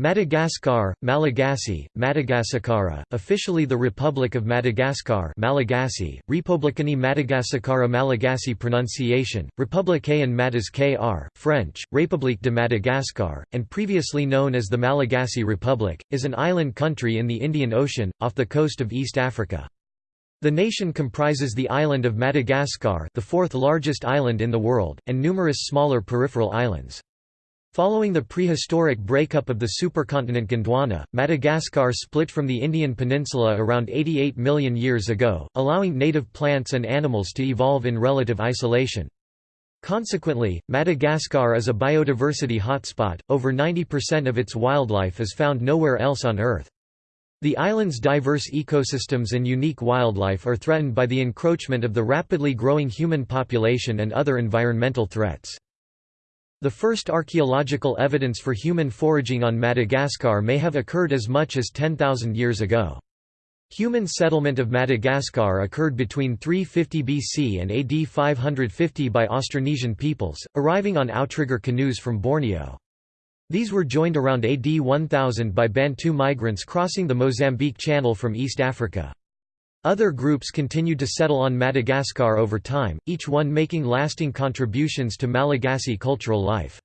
Madagascar, Malagasy, Madagascara, officially the Republic of Madagascar Malagasy, Republicani Madagascara Malagasy pronunciation, République en KR, French, République de Madagascar, and previously known as the Malagasy Republic, is an island country in the Indian Ocean, off the coast of East Africa. The nation comprises the island of Madagascar the fourth largest island in the world, and numerous smaller peripheral islands. Following the prehistoric breakup of the supercontinent Gondwana, Madagascar split from the Indian peninsula around 88 million years ago, allowing native plants and animals to evolve in relative isolation. Consequently, Madagascar is a biodiversity hotspot, over 90% of its wildlife is found nowhere else on Earth. The island's diverse ecosystems and unique wildlife are threatened by the encroachment of the rapidly growing human population and other environmental threats. The first archaeological evidence for human foraging on Madagascar may have occurred as much as 10,000 years ago. Human settlement of Madagascar occurred between 350 BC and AD 550 by Austronesian peoples, arriving on outrigger canoes from Borneo. These were joined around AD 1000 by Bantu migrants crossing the Mozambique Channel from East Africa. Other groups continued to settle on Madagascar over time, each one making lasting contributions to Malagasy cultural life.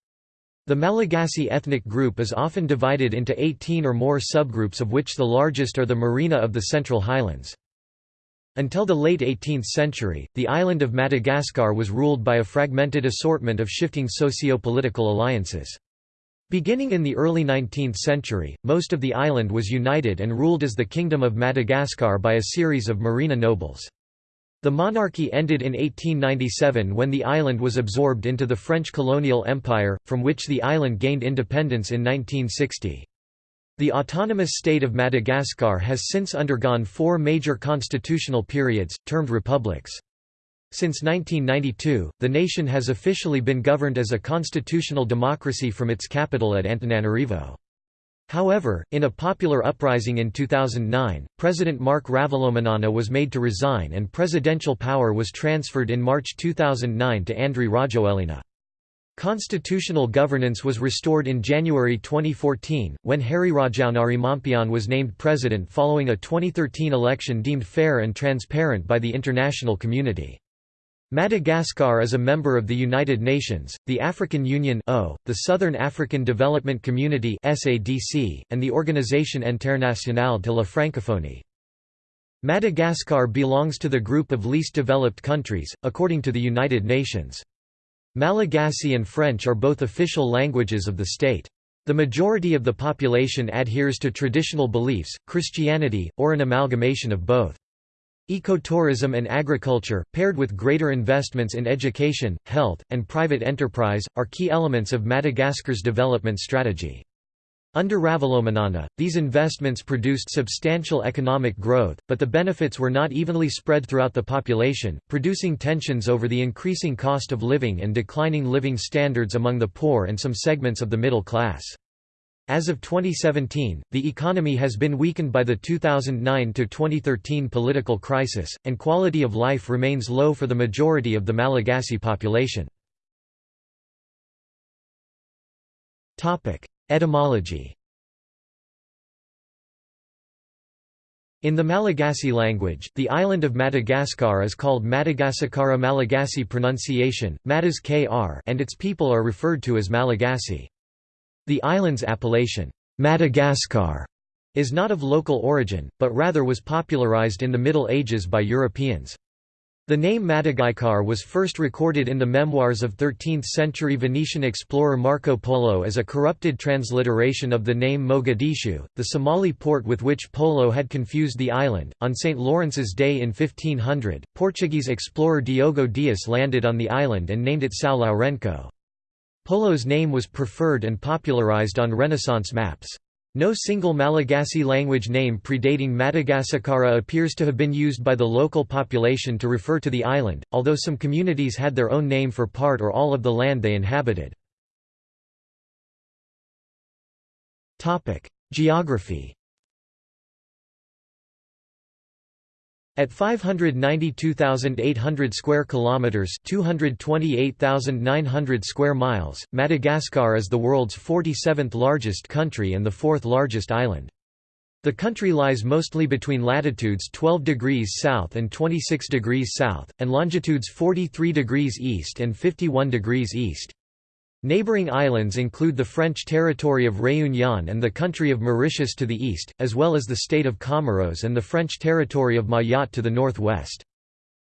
The Malagasy ethnic group is often divided into 18 or more subgroups of which the largest are the Merina of the Central Highlands. Until the late 18th century, the island of Madagascar was ruled by a fragmented assortment of shifting socio-political alliances. Beginning in the early 19th century, most of the island was united and ruled as the Kingdom of Madagascar by a series of Merina nobles. The monarchy ended in 1897 when the island was absorbed into the French colonial empire, from which the island gained independence in 1960. The autonomous state of Madagascar has since undergone four major constitutional periods, termed republics. Since 1992, the nation has officially been governed as a constitutional democracy from its capital at Antananarivo. However, in a popular uprising in 2009, President Marc Ravalomanana was made to resign and presidential power was transferred in March 2009 to Andry Rajoelina. Constitutional governance was restored in January 2014, when Hery Rajaonarimampianina was named president following a 2013 election deemed fair and transparent by the international community. Madagascar is a member of the United Nations, the African Union the Southern African Development Community and the Organisation Internationale de la Francophonie. Madagascar belongs to the group of least developed countries, according to the United Nations. Malagasy and French are both official languages of the state. The majority of the population adheres to traditional beliefs, Christianity, or an amalgamation of both. Ecotourism and agriculture, paired with greater investments in education, health, and private enterprise, are key elements of Madagascar's development strategy. Under Ravalomanana, these investments produced substantial economic growth, but the benefits were not evenly spread throughout the population, producing tensions over the increasing cost of living and declining living standards among the poor and some segments of the middle class. As of 2017, the economy has been weakened by the 2009–2013 political crisis, and quality of life remains low for the majority of the Malagasy population. Etymology In the Malagasy language, the island of Madagascar is called Madagascara Malagasy pronunciation, Madas and its people are referred to as Malagasy. The island's appellation, Madagascar, is not of local origin, but rather was popularized in the Middle Ages by Europeans. The name Madagascar was first recorded in the memoirs of 13th-century Venetian explorer Marco Polo as a corrupted transliteration of the name Mogadishu, the Somali port with which Polo had confused the island. On St. Lawrence's Day in 1500, Portuguese explorer Diogo Dias landed on the island and named it São Lourenço. Polo's name was preferred and popularized on Renaissance maps. No single Malagasy language name predating Madagascara appears to have been used by the local population to refer to the island, although some communities had their own name for part or all of the land they inhabited. Geography At 592,800 square kilometers, 228,900 square miles, Madagascar is the world's 47th largest country and the fourth largest island. The country lies mostly between latitudes 12 degrees south and 26 degrees south, and longitudes 43 degrees east and 51 degrees east. Neighboring islands include the French territory of Réunion and the country of Mauritius to the east, as well as the state of Comoros and the French territory of Mayotte to the northwest.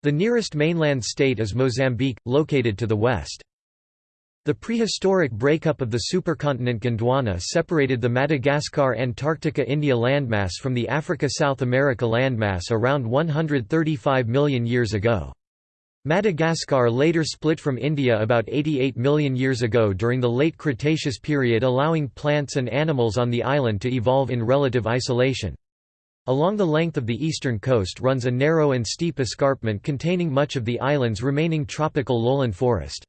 The nearest mainland state is Mozambique, located to the west. The prehistoric breakup of the supercontinent Gondwana separated the Madagascar-Antarctica-India landmass from the Africa-South America landmass around 135 million years ago. Madagascar later split from India about 88 million years ago during the late Cretaceous period allowing plants and animals on the island to evolve in relative isolation. Along the length of the eastern coast runs a narrow and steep escarpment containing much of the island's remaining tropical lowland forest.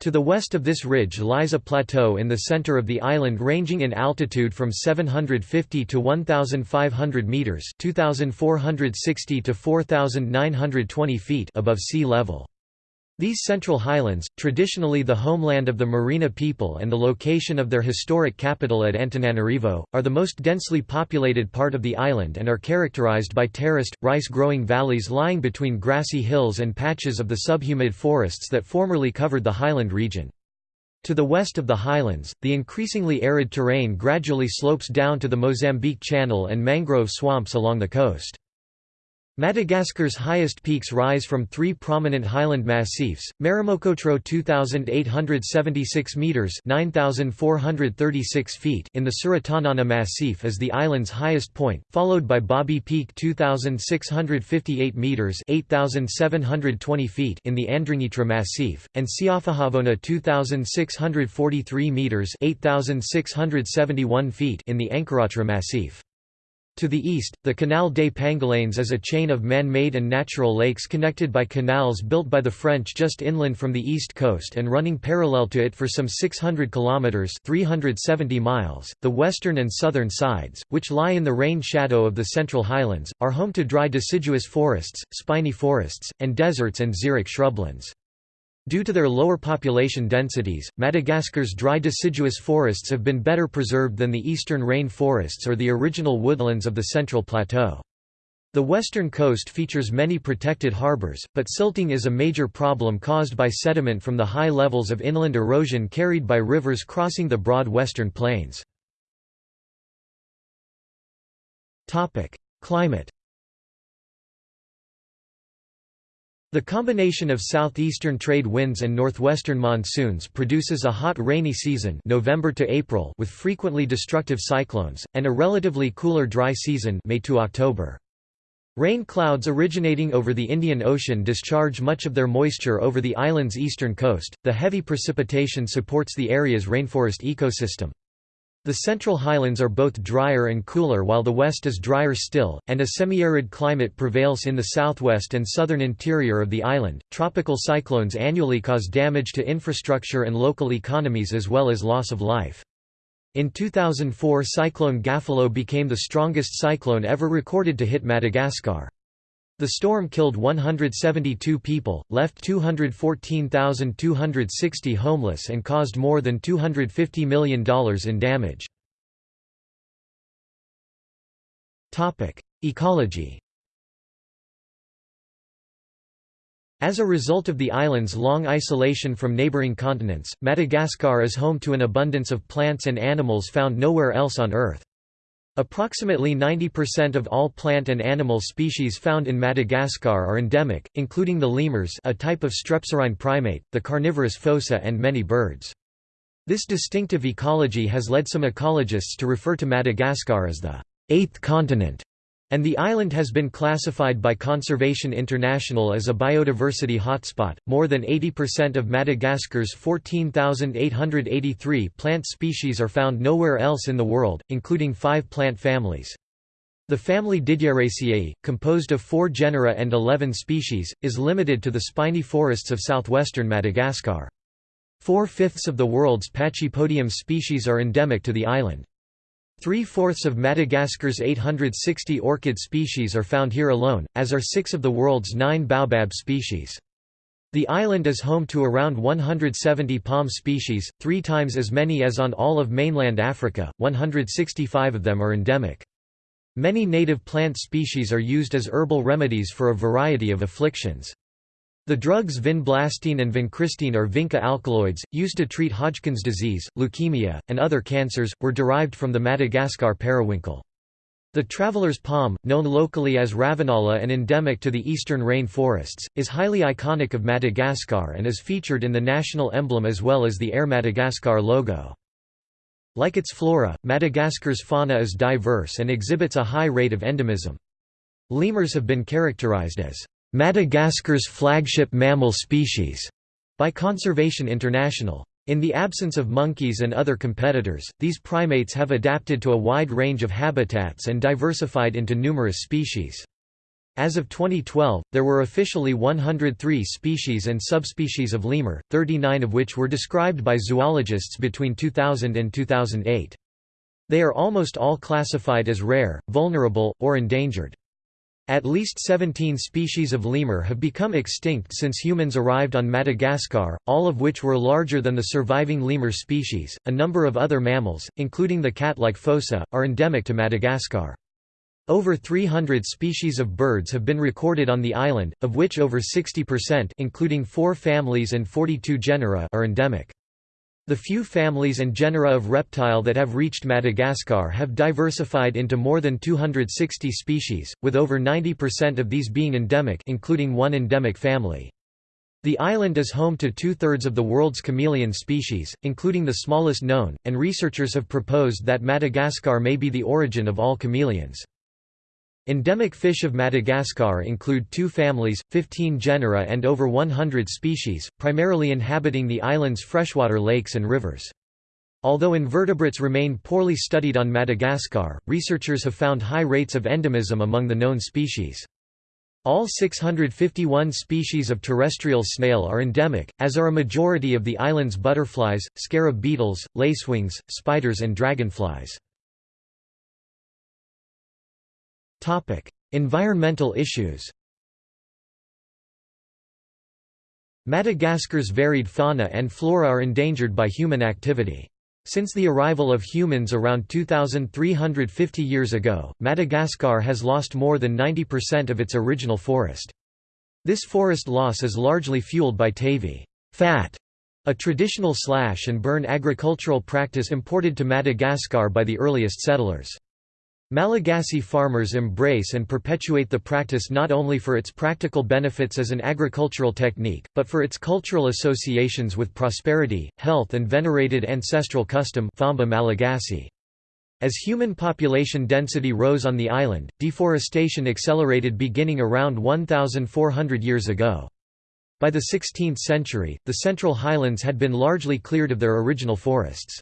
To the west of this ridge lies a plateau in the center of the island ranging in altitude from 750 to 1,500 meters (2,460 to 4,920 feet) above sea level. These Central Highlands, traditionally the homeland of the Merina people and the location of their historic capital at Antananarivo, are the most densely populated part of the island and are characterized by terraced, rice-growing valleys lying between grassy hills and patches of the subhumid forests that formerly covered the highland region. To the west of the highlands, the increasingly arid terrain gradually slopes down to the Mozambique Channel and mangrove swamps along the coast. Madagascar's highest peaks rise from three prominent highland massifs, Maromokotro 2876 meters (9436 feet) in the Tsaratanana Massif is the island's highest point, followed by Boby Peak 2658 meters (8720 feet) in the Andringitra Massif, and Tsiafajavona 2643 meters (8671 feet) in the Ankaratra Massif. To the east, the Canal des Pangalanes is a chain of man-made and natural lakes connected by canals built by the French just inland from the east coast and running parallel to it for some 600 kilometers (370 miles). The western and southern sides, which lie in the rain shadow of the Central Highlands, are home to dry deciduous forests, spiny forests, and deserts and xeric shrublands. Due to their lower population densities, Madagascar's dry deciduous forests have been better preserved than the eastern rain forests or the original woodlands of the Central Plateau. The western coast features many protected harbors, but silting is a major problem caused by sediment from the high levels of inland erosion carried by rivers crossing the broad western plains. Climate The combination of southeastern trade winds and northwestern monsoons produces a hot rainy season November to April with frequently destructive cyclones, and a relatively cooler dry season May to October. Rain clouds originating over the Indian Ocean discharge much of their moisture over the island's eastern coast. The heavy precipitation supports the area's rainforest ecosystem. The central highlands are both drier and cooler while the west is drier still, and a semi-arid climate prevails in the southwest and southern interior of the island. Tropical cyclones annually cause damage to infrastructure and local economies as well as loss of life. In 2004 Cyclone Gafilo became the strongest cyclone ever recorded to hit Madagascar. The storm killed 172 people, left 214,260 homeless and caused more than $250 million in damage. Ecology As a result of the island's long isolation from neighboring continents, Madagascar is home to an abundance of plants and animals found nowhere else on Earth. Approximately 90% of all plant and animal species found in Madagascar are endemic, including the lemurs a type of strepsirrhine primate, the carnivorous fossa and many birds. This distinctive ecology has led some ecologists to refer to Madagascar as the eighth continent and the island has been classified by Conservation International as a biodiversity hotspot. More than 80% of Madagascar's 14,883 plant species are found nowhere else in the world, including five plant families. The family Didiereaceae, composed of four genera and 11 species, is limited to the spiny forests of southwestern Madagascar. Four-fifths of the world's Pachypodium species are endemic to the island. Three-fourths of Madagascar's 860 orchid species are found here alone, as are six of the world's nine baobab species. The island is home to around 170 palm species, three times as many as on all of mainland Africa, 165 of them are endemic. Many native plant species are used as herbal remedies for a variety of afflictions. The drugs vinblastine and vincristine or vinca alkaloids, used to treat Hodgkin's disease, leukemia, and other cancers, were derived from the Madagascar periwinkle. The traveler's palm, known locally as ravenala and endemic to the eastern rain forests, is highly iconic of Madagascar and is featured in the national emblem as well as the Air Madagascar logo. Like its flora, Madagascar's fauna is diverse and exhibits a high rate of endemism. Lemurs have been characterized as Madagascar's flagship mammal species by Conservation International. In the absence of monkeys and other competitors, these primates have adapted to a wide range of habitats and diversified into numerous species. As of 2012, there were officially 103 species and subspecies of lemur, 39 of which were described by zoologists between 2000 and 2008. They are almost all classified as rare, vulnerable, or endangered. At least 17 species of lemur have become extinct since humans arrived on Madagascar, all of which were larger than the surviving lemur species. A number of other mammals, including the cat-like fossa, are endemic to Madagascar. Over 300 species of birds have been recorded on the island, of which over 60% including four families and 42 genera are endemic. The few families and genera of reptile that have reached Madagascar have diversified into more than 260 species, with over 90% of these being endemic including one endemic family. The island is home to two-thirds of the world's chameleon species, including the smallest known, and researchers have proposed that Madagascar may be the origin of all chameleons. Endemic fish of Madagascar include two families, 15 genera and over 100 species, primarily inhabiting the island's freshwater lakes and rivers. Although invertebrates remain poorly studied on Madagascar, researchers have found high rates of endemism among the known species. All 651 species of terrestrial snail are endemic, as are a majority of the island's butterflies, scarab beetles, lacewings, spiders and dragonflies. Environmental issues. Madagascar's varied fauna and flora are endangered by human activity. Since the arrival of humans around 2,350 years ago, Madagascar has lost more than 90% of its original forest. This forest loss is largely fueled by tavy fat, a traditional slash and burn agricultural practice imported to Madagascar by the earliest settlers. Malagasy farmers embrace and perpetuate the practice not only for its practical benefits as an agricultural technique, but for its cultural associations with prosperity, health and venerated ancestral custom Famba Malagasy. As human population density rose on the island, deforestation accelerated beginning around 1,400 years ago. By the 16th century, the Central Highlands had been largely cleared of their original forests.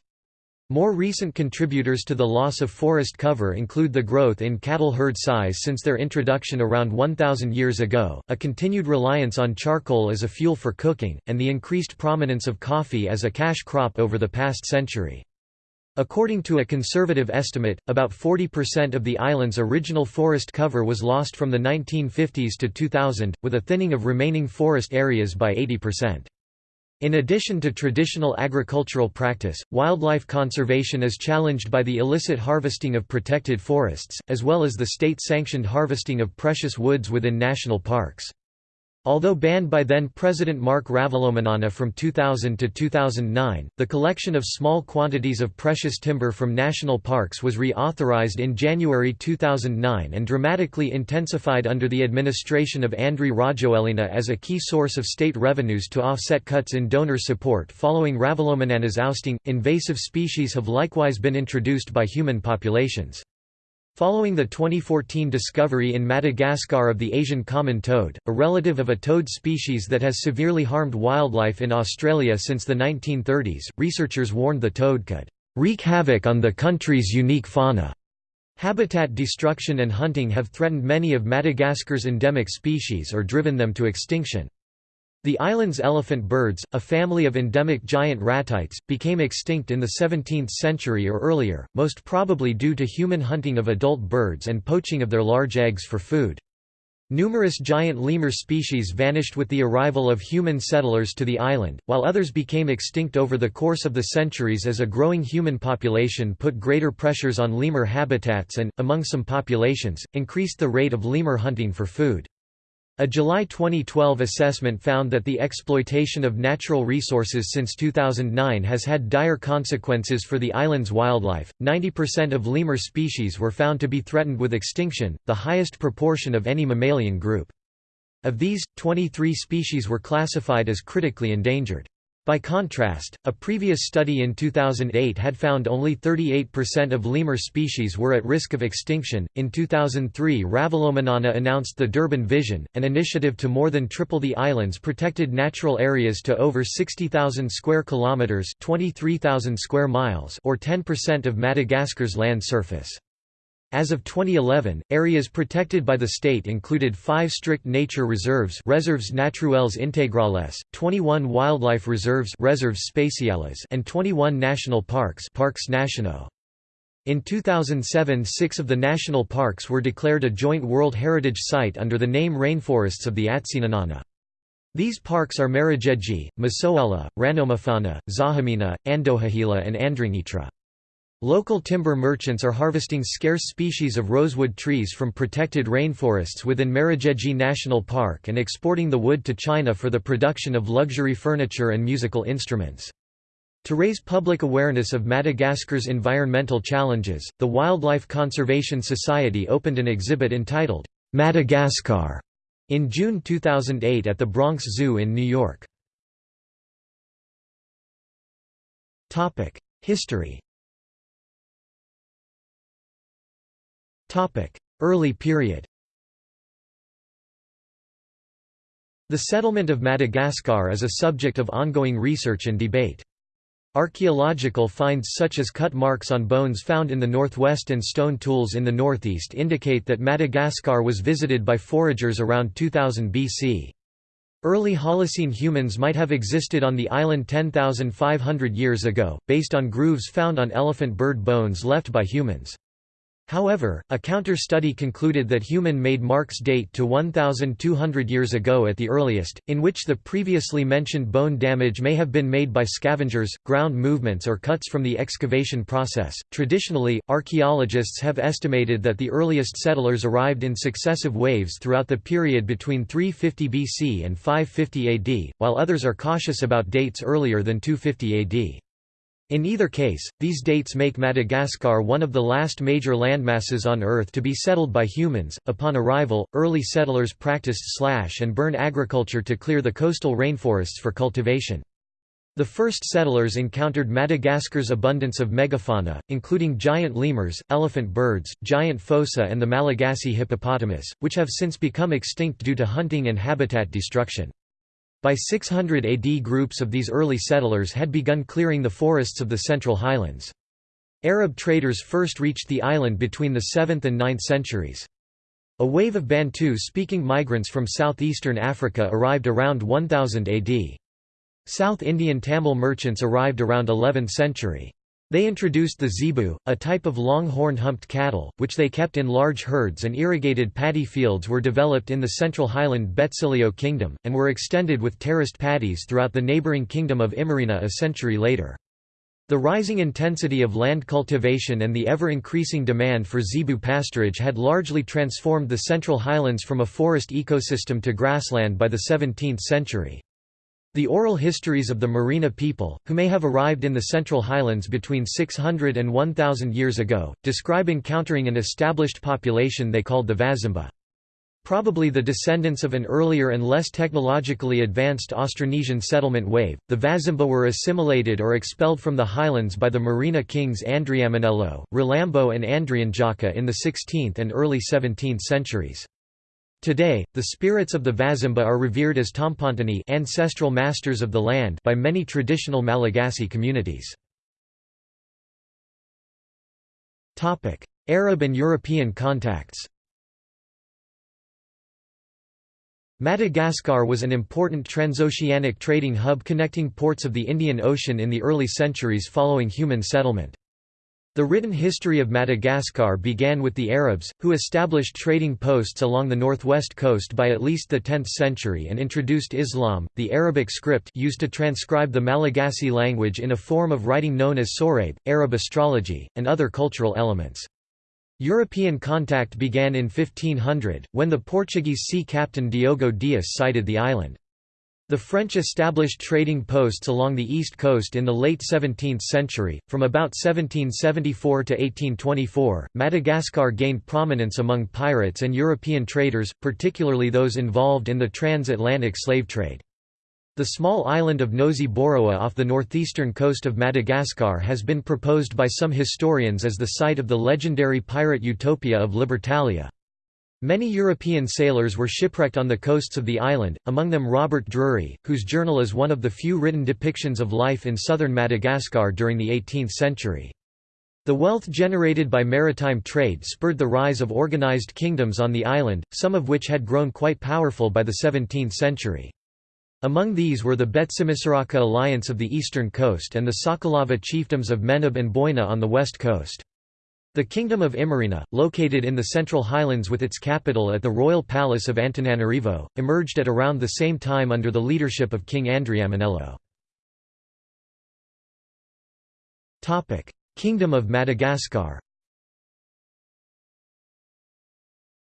More recent contributors to the loss of forest cover include the growth in cattle herd size since their introduction around 1,000 years ago, a continued reliance on charcoal as a fuel for cooking, and the increased prominence of coffee as a cash crop over the past century. According to a conservative estimate, about 40% of the island's original forest cover was lost from the 1950s to 2000, with a thinning of remaining forest areas by 80%. In addition to traditional agricultural practice, wildlife conservation is challenged by the illicit harvesting of protected forests, as well as the state-sanctioned harvesting of precious woods within national parks. Although banned by then-President Marc Ravalomanana from 2000 to 2009, the collection of small quantities of precious timber from national parks was reauthorized in January 2009 and dramatically intensified under the administration of Andry Rajoelina as a key source of state revenues to offset cuts in donor support following Ravalomanana's ousting. Invasive species have likewise been introduced by human populations. Following the 2014 discovery in Madagascar of the Asian common toad, a relative of a toad species that has severely harmed wildlife in Australia since the 1930s, researchers warned the toad could wreak havoc on the country's unique fauna. Habitat destruction and hunting have threatened many of Madagascar's endemic species or driven them to extinction. The island's elephant birds, a family of endemic giant ratites, became extinct in the 17th century or earlier, most probably due to human hunting of adult birds and poaching of their large eggs for food. Numerous giant lemur species vanished with the arrival of human settlers to the island, while others became extinct over the course of the centuries as a growing human population put greater pressures on lemur habitats and, among some populations, increased the rate of lemur hunting for food. A July 2012 assessment found that the exploitation of natural resources since 2009 has had dire consequences for the island's wildlife. 90% of lemur species were found to be threatened with extinction, the highest proportion of any mammalian group. Of these, 23 species were classified as critically endangered. By contrast, a previous study in 2008 had found only 38% of lemur species were at risk of extinction. In 2003, Ravalomanana announced the Durban Vision, an initiative to more than triple the island's protected natural areas to over 60,000 square kilometers, 23,000 square miles, or 10% of Madagascar's land surface. As of 2011, areas protected by the state included five strict nature reserves Reserves Naturelles Integrales, 21 wildlife reserves Reserves Spéciales and 21 national parks Parcs Nationaux. In 2007 six of the national parks were declared a joint World Heritage Site under the name Rainforests of the Atsinanana. These parks are Marojejy, Masoala, Ranomafana, Zahamena, Andohahela and Andringitra. Local timber merchants are harvesting scarce species of rosewood trees from protected rainforests within Marojejy National Park and exporting the wood to China for the production of luxury furniture and musical instruments. To raise public awareness of Madagascar's environmental challenges, the Wildlife Conservation Society opened an exhibit entitled, Madagascar, in June 2008 at the Bronx Zoo in New York. History Early period The settlement of Madagascar is a subject of ongoing research and debate. Archaeological finds such as cut marks on bones found in the northwest and stone tools in the northeast indicate that Madagascar was visited by foragers around 2000 BC. Early Holocene humans might have existed on the island 10,500 years ago, based on grooves found on elephant bird bones left by humans. However, a counter-study concluded that human-made marks date to 1,200 years ago at the earliest, in which the previously mentioned bone damage may have been made by scavengers, ground movements or cuts from the excavation process. Traditionally, archaeologists have estimated that the earliest settlers arrived in successive waves throughout the period between 350 BC and 550 AD, while others are cautious about dates earlier than 250 AD. In either case, these dates make Madagascar one of the last major landmasses on Earth to be settled by humans. Upon arrival, early settlers practiced slash and burn agriculture to clear the coastal rainforests for cultivation. The first settlers encountered Madagascar's abundance of megafauna, including giant lemurs, elephant birds, giant fossa and the Malagasy hippopotamus, which have since become extinct due to hunting and habitat destruction. By 600 AD groups of these early settlers had begun clearing the forests of the Central Highlands. Arab traders first reached the island between the 7th and 9th centuries. A wave of Bantu-speaking migrants from southeastern Africa arrived around 1000 AD. South Indian Tamil merchants arrived around 11th century. They introduced the zebu, a type of long-horned humped cattle, which they kept in large herds and irrigated paddy fields were developed in the central highland Betsileo kingdom, and were extended with terraced paddies throughout the neighbouring kingdom of Imerina a century later. The rising intensity of land cultivation and the ever-increasing demand for zebu pasturage had largely transformed the central highlands from a forest ecosystem to grassland by the 17th century. The oral histories of the Merina people, who may have arrived in the Central Highlands between 600 and 1000 years ago, describe encountering an established population they called the Vazimba. Probably the descendants of an earlier and less technologically advanced Austronesian settlement wave, the Vazimba were assimilated or expelled from the highlands by the Merina kings Andriamanelo, Ralambo and Andrianjaka in the 16th and early 17th centuries. Today, the spirits of the Vazimba are revered as Tompontany ancestral masters of the land by many traditional Malagasy communities. Arab and European contacts Madagascar was an important transoceanic trading hub connecting ports of the Indian Ocean in the early centuries following human settlement. The written history of Madagascar began with the Arabs, who established trading posts along the northwest coast by at least the 10th century and introduced Islam, the Arabic script used to transcribe the Malagasy language in a form of writing known as Sorabe, Arab astrology, and other cultural elements. European contact began in 1500, when the Portuguese sea captain Diogo Dias sighted the island. The French established trading posts along the east coast in the late 17th century. From about 1774 to 1824, Madagascar gained prominence among pirates and European traders, particularly those involved in the transatlantic slave trade. The small island of Nosy Boraha off the northeastern coast of Madagascar has been proposed by some historians as the site of the legendary pirate utopia of Libertalia. Many European sailors were shipwrecked on the coasts of the island, among them Robert Drury, whose journal is one of the few written depictions of life in southern Madagascar during the 18th century. The wealth generated by maritime trade spurred the rise of organized kingdoms on the island, some of which had grown quite powerful by the 17th century. Among these were the Betsimisaraka alliance of the eastern coast and the Sakalava chiefdoms of Menabe and Boina on the west coast. The Kingdom of Imerina, located in the Central Highlands with its capital at the Royal Palace of Antananarivo, emerged at around the same time under the leadership of King Andriamanelo. Kingdom of Madagascar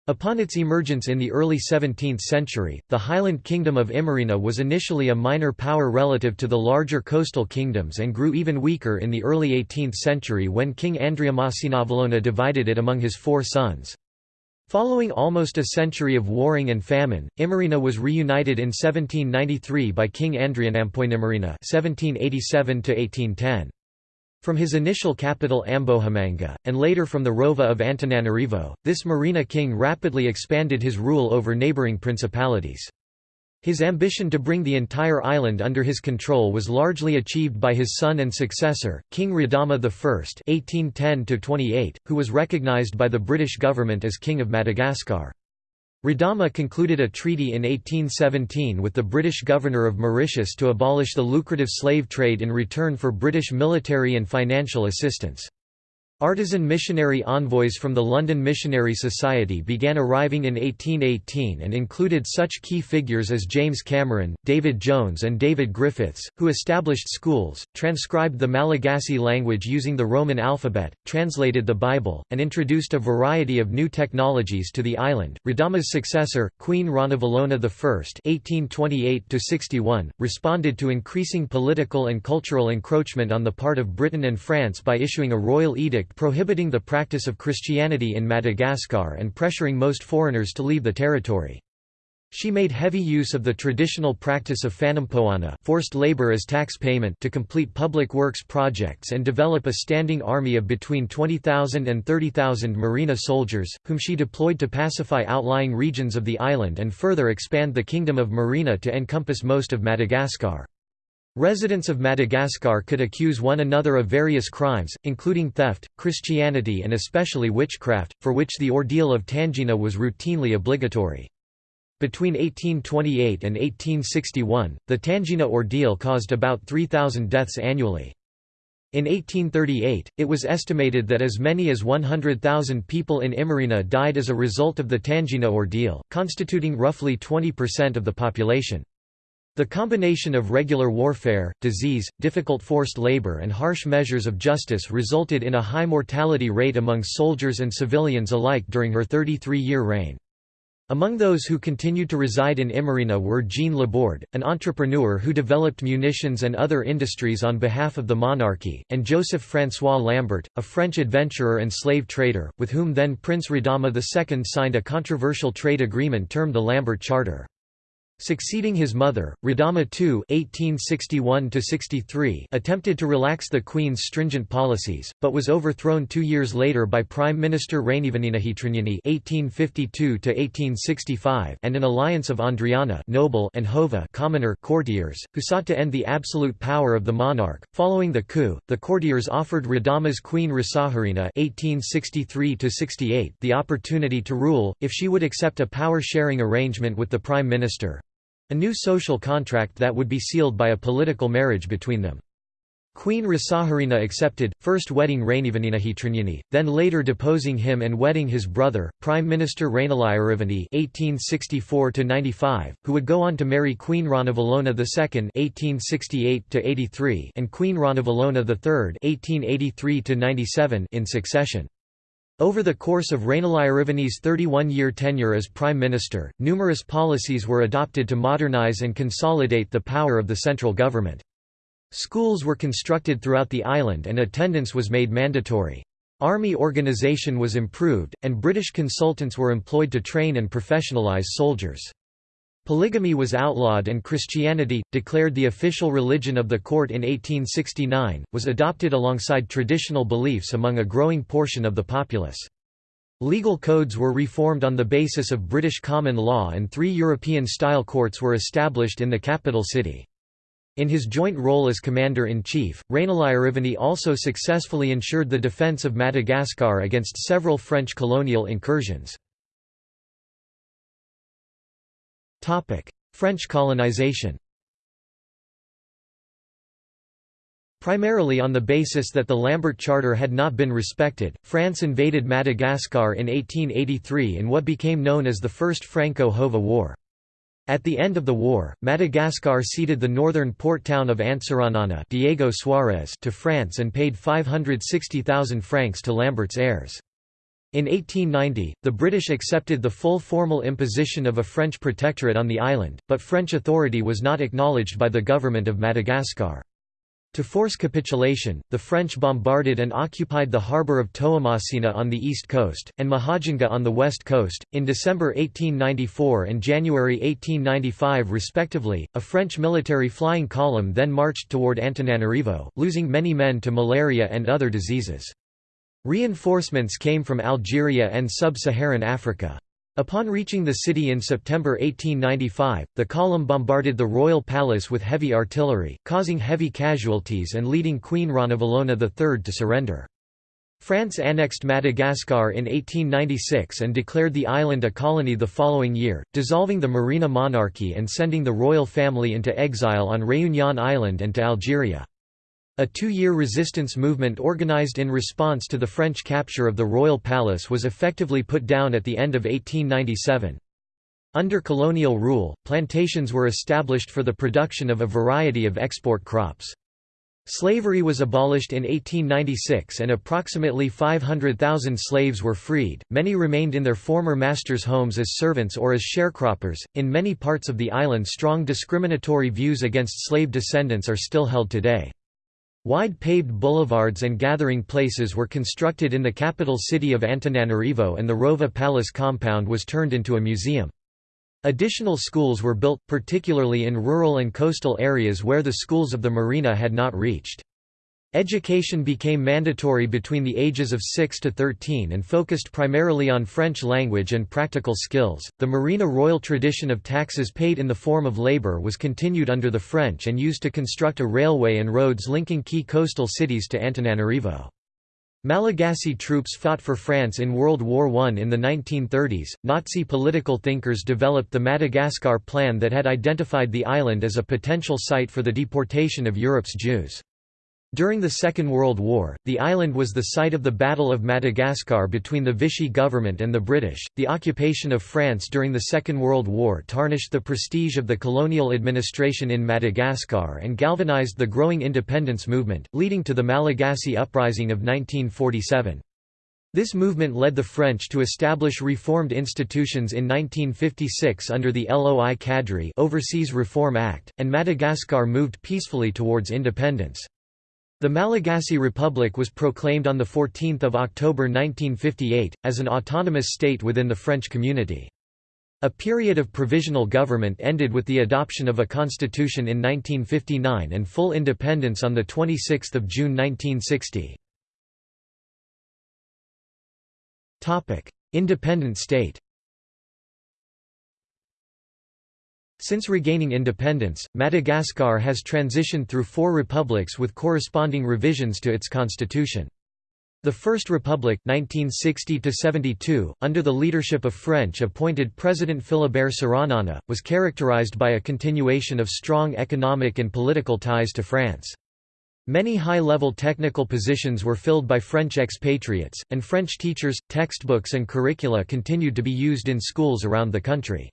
Upon its emergence in the early 17th century, the Highland Kingdom of Imerina was initially a minor power relative to the larger coastal kingdoms and grew even weaker in the early 18th century when King Andriamasinavalona divided it among his four sons. Following almost a century of warring and famine, Imerina was reunited in 1793 by King Andrianampoinimerina (1787–1810). From his initial capital Ambohimanga, and later from the Rova of Antananarivo, this Merina king rapidly expanded his rule over neighbouring principalities. His ambition to bring the entire island under his control was largely achieved by his son and successor, King Radama I (1810–28), who was recognized by the British government as King of Madagascar. Radama concluded a treaty in 1817 with the British governor of Mauritius to abolish the lucrative slave trade in return for British military and financial assistance. Artisan missionary envoys from the London Missionary Society began arriving in 1818 and included such key figures as James Cameron, David Jones and David Griffiths, who established schools, transcribed the Malagasy language using the Roman alphabet, translated the Bible, and introduced a variety of new technologies to the island. Radama's successor, Queen Ranavalona I (1828–61), responded to increasing political and cultural encroachment on the part of Britain and France by issuing a royal edict prohibiting the practice of Christianity in Madagascar and pressuring most foreigners to leave the territory. She made heavy use of the traditional practice of fanampoana forced labor as tax payment to complete public works projects and develop a standing army of between 20,000 and 30,000 Merina soldiers, whom she deployed to pacify outlying regions of the island and further expand the Kingdom of Merina to encompass most of Madagascar. Residents of Madagascar could accuse one another of various crimes, including theft, Christianity and especially witchcraft, for which the ordeal of tangena was routinely obligatory. Between 1828 and 1861, the Tangena ordeal caused about 3,000 deaths annually. In 1838, it was estimated that as many as 100,000 people in Imerina died as a result of the Tangena ordeal, constituting roughly 20% of the population. The combination of regular warfare, disease, difficult forced labor and harsh measures of justice resulted in a high mortality rate among soldiers and civilians alike during her 33-year reign. Among those who continued to reside in Imerina were Jean Laborde, an entrepreneur who developed munitions and other industries on behalf of the monarchy, and Joseph François Lambert, a French adventurer and slave trader, with whom then Prince Radama II signed a controversial trade agreement termed the Lambert Charter. Succeeding his mother, Radama II (1861–63), attempted to relax the queen's stringent policies, but was overthrown two years later by Prime Minister Rainivoninahitriniony (1852–1865) and an alliance of Andriana noble and Hova commoner courtiers, who sought to end the absolute power of the monarch. Following the coup, the courtiers offered Radama's queen Rasoherina (1863–68) the opportunity to rule if she would accept a power-sharing arrangement with the prime minister. A new social contract that would be sealed by a political marriage between them. Queen Rasoherina accepted, first wedding Rainivoninahitriniony, then later deposing him and wedding his brother, Prime Minister Rainilaiarivony (1864–95), who would go on to marry Queen Ranavalona II (1868–83) and Queen Ranavalona III (1883–97) in succession. Over the course of Rainilaiarivony's 31-year tenure as prime minister, numerous policies were adopted to modernize and consolidate the power of the central government. Schools were constructed throughout the island and attendance was made mandatory. Army organization was improved, and British consultants were employed to train and professionalize soldiers. Polygamy was outlawed and Christianity, declared the official religion of the court in 1869, was adopted alongside traditional beliefs among a growing portion of the populace. Legal codes were reformed on the basis of British common law and three European-style courts were established in the capital city. In his joint role as commander-in-chief, Rainilaiarivony also successfully ensured the defence of Madagascar against several French colonial incursions. French colonization Primarily on the basis that the Lambert Charter had not been respected, France invaded Madagascar in 1883 in what became known as the First Franco-Hova War. At the end of the war, Madagascar ceded the northern port town of Antsiranana Diego Suarez to France and paid 560,000 francs to Lambert's heirs. In 1890, the British accepted the full formal imposition of a French protectorate on the island, but French authority was not acknowledged by the government of Madagascar. To force capitulation, the French bombarded and occupied the harbour of Toamasina on the east coast, and Mahajanga on the west coast. In December 1894 and January 1895, respectively, a French military flying column then marched toward Antananarivo, losing many men to malaria and other diseases. Reinforcements came from Algeria and sub-Saharan Africa. Upon reaching the city in September 1895, the column bombarded the royal palace with heavy artillery, causing heavy casualties and leading Queen Ranavalona III to surrender. France annexed Madagascar in 1896 and declared the island a colony the following year, dissolving the Merina monarchy and sending the royal family into exile on Réunion Island and to Algeria. A two-year resistance movement organized in response to the French capture of the royal palace was effectively put down at the end of 1897. Under colonial rule, plantations were established for the production of a variety of export crops. Slavery was abolished in 1896 and approximately 500,000 slaves were freed. Many remained in their former masters' homes as servants or as sharecroppers. In many parts of the island, strong discriminatory views against slave descendants are still held today. Wide paved boulevards and gathering places were constructed in the capital city of Antananarivo and the Rova Palace compound was turned into a museum. Additional schools were built, particularly in rural and coastal areas where the schools of the Merina had not reached. Education became mandatory between the ages of 6 to 13 and focused primarily on French language and practical skills. The Merina royal tradition of taxes paid in the form of labor was continued under the French and used to construct a railway and roads linking key coastal cities to Antananarivo. Malagasy troops fought for France in World War I in the 1930s. Nazi political thinkers developed the Madagascar Plan that had identified the island as a potential site for the deportation of Europe's Jews. During the Second World War, the island was the site of the Battle of Madagascar between the Vichy government and the British. The occupation of France during the Second World War tarnished the prestige of the colonial administration in Madagascar and galvanized the growing independence movement, leading to the Malagasy Uprising of 1947. This movement led the French to establish reformed institutions in 1956 under the Loi Cadre Overseas Reform Act, and Madagascar moved peacefully towards independence. The Malagasy Republic was proclaimed on 14 October 1958, as an autonomous state within the French community. A period of provisional government ended with the adoption of a constitution in 1959 and full independence on 26 June 1960. Independent state Since regaining independence, Madagascar has transitioned through four republics with corresponding revisions to its constitution. The First Republic 1960 under the leadership of French-appointed President Philibert Tsiranana, was characterized by a continuation of strong economic and political ties to France. Many high-level technical positions were filled by French expatriates, and French teachers, textbooks and curricula continued to be used in schools around the country.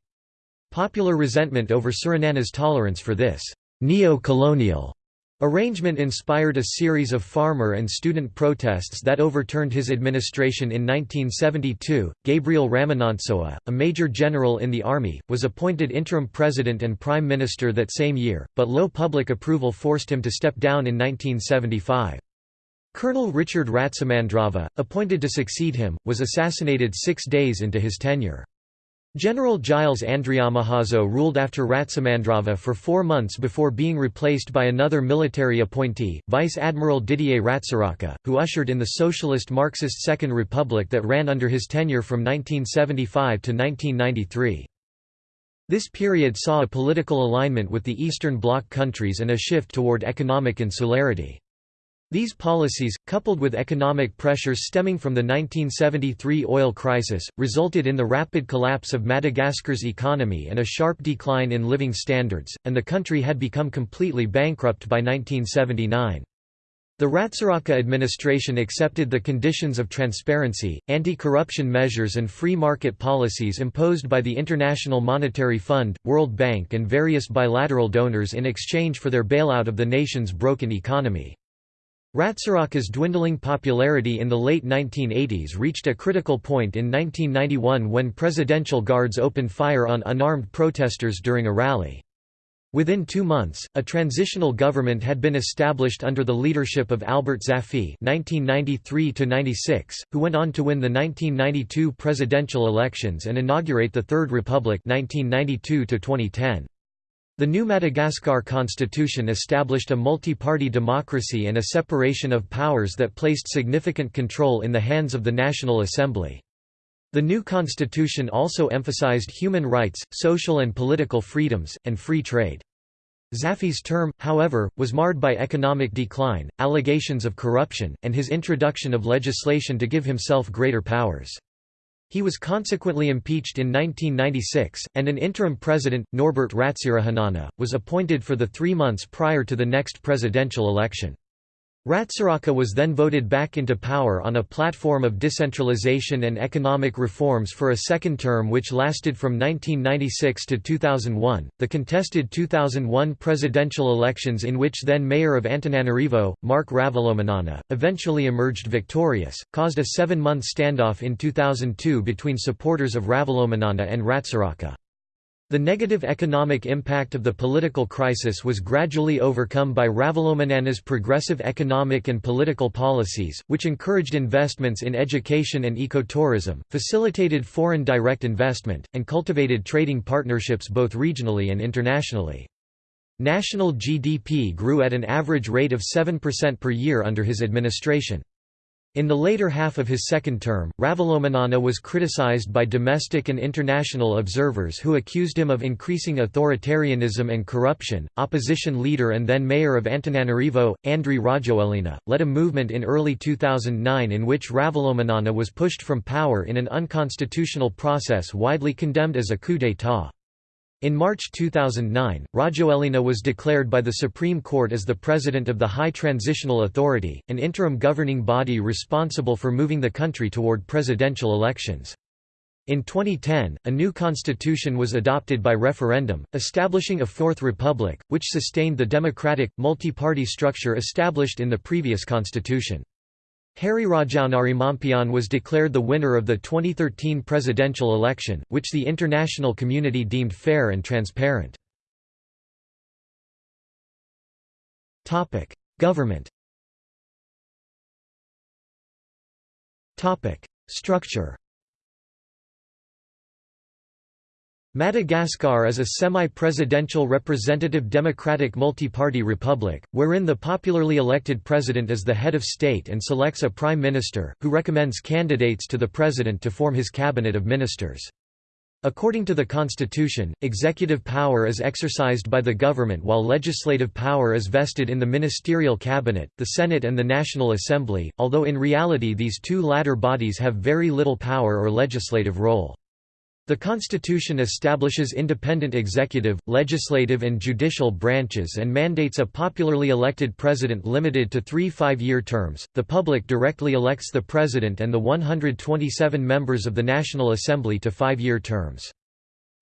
Popular resentment over Tsiranana's tolerance for this neo-colonial Arrangement inspired a series of farmer and student protests that overturned his administration in 1972. Gabriel Ramanantsoa, a major general in the army, was appointed interim president and prime minister that same year, but low public approval forced him to step down in 1975. Colonel Richard Ratsimandrava, appointed to succeed him, was assassinated six days into his tenure. General Gilles Andriamahazo ruled after Ratsimandrava for four months before being replaced by another military appointee, Vice Admiral Didier Ratsiraka, who ushered in the socialist Marxist Second Republic that ran under his tenure from 1975 to 1993. This period saw a political alignment with the Eastern Bloc countries and a shift toward economic insularity. These policies, coupled with economic pressures stemming from the 1973 oil crisis, resulted in the rapid collapse of Madagascar's economy and a sharp decline in living standards, and the country had become completely bankrupt by 1979. The Ratsiraka administration accepted the conditions of transparency, anti-corruption measures and free market policies imposed by the International Monetary Fund, World Bank and various bilateral donors in exchange for their bailout of the nation's broken economy. Ratsiraka's dwindling popularity in the late 1980s reached a critical point in 1991 when presidential guards opened fire on unarmed protesters during a rally. Within two months, a transitional government had been established under the leadership of Albert Zafy (1993–96), who went on to win the 1992 presidential elections and inaugurate the Third Republic (1992–2010). The new Madagascar constitution established a multi-party democracy and a separation of powers that placed significant control in the hands of the National Assembly. The new constitution also emphasized human rights, social and political freedoms, and free trade. Zafy's term, however, was marred by economic decline, allegations of corruption, and his introduction of legislation to give himself greater powers. He was consequently impeached in 1996, and an interim president, Norbert Ratsirahonana, was appointed for the three months prior to the next presidential election. Ratsiraka was then voted back into power on a platform of decentralization and economic reforms for a second term which lasted from 1996 to 2001. The contested 2001 presidential elections, in which then mayor of Antananarivo, Marc Ravalomanana, eventually emerged victorious, caused a seven month standoff in 2002 between supporters of Ravalomanana and Ratsiraka. The negative economic impact of the political crisis was gradually overcome by Ravalomanana's progressive economic and political policies, which encouraged investments in education and ecotourism, facilitated foreign direct investment, and cultivated trading partnerships both regionally and internationally. National GDP grew at an average rate of 7% per year under his administration. In the later half of his second term, Ravalomanana was criticized by domestic and international observers who accused him of increasing authoritarianism and corruption. Opposition leader and then mayor of Antananarivo, Andry Rajoelina, led a movement in early 2009 in which Ravalomanana was pushed from power in an unconstitutional process widely condemned as a coup d'état. In March 2009, Rajoelina was declared by the Supreme Court as the president of the High Transitional Authority, an interim governing body responsible for moving the country toward presidential elections. In 2010, a new constitution was adopted by referendum, establishing a Fourth Republic, which sustained the democratic, multi-party structure established in the previous constitution. Hery Rajaonarimampianina was declared the winner of the 2013 presidential election, which the international community deemed fair and transparent. Government Structure Madagascar is a semi-presidential representative democratic multi-party republic, wherein the popularly elected president is the head of state and selects a prime minister, who recommends candidates to the president to form his cabinet of ministers. According to the constitution, executive power is exercised by the government while legislative power is vested in the ministerial cabinet, the Senate and the National Assembly, although in reality these two latter bodies have very little power or legislative role. The Constitution establishes independent executive, legislative and judicial branches and mandates a popularly elected president limited to three five-year terms. The public directly elects the president and the 127 members of the National Assembly to five-year terms.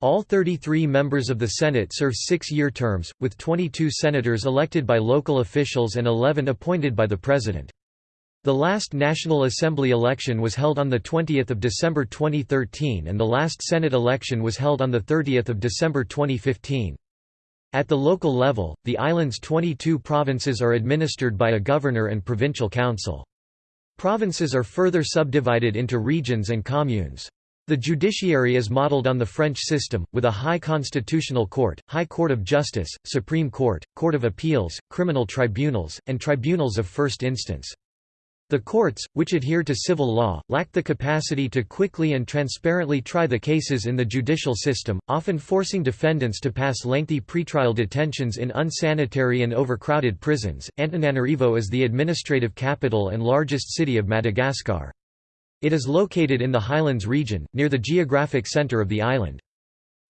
All 33 members of the Senate serve six-year terms, with 22 senators elected by local officials and 11 appointed by the president. The last National Assembly election was held on 20 December 2013 and the last Senate election was held on 30 December 2015. At the local level, the island's 22 provinces are administered by a governor and provincial council. Provinces are further subdivided into regions and communes. The judiciary is modelled on the French system, with a High Constitutional Court, High Court of Justice, Supreme Court, Court of Appeals, criminal tribunals, and tribunals of first instance. The courts, which adhere to civil law, lack the capacity to quickly and transparently try the cases in the judicial system, often forcing defendants to pass lengthy pretrial detentions in unsanitary and overcrowded prisons. Antananarivo is the administrative capital and largest city of Madagascar. It is located in the Highlands region, near the geographic center of the island.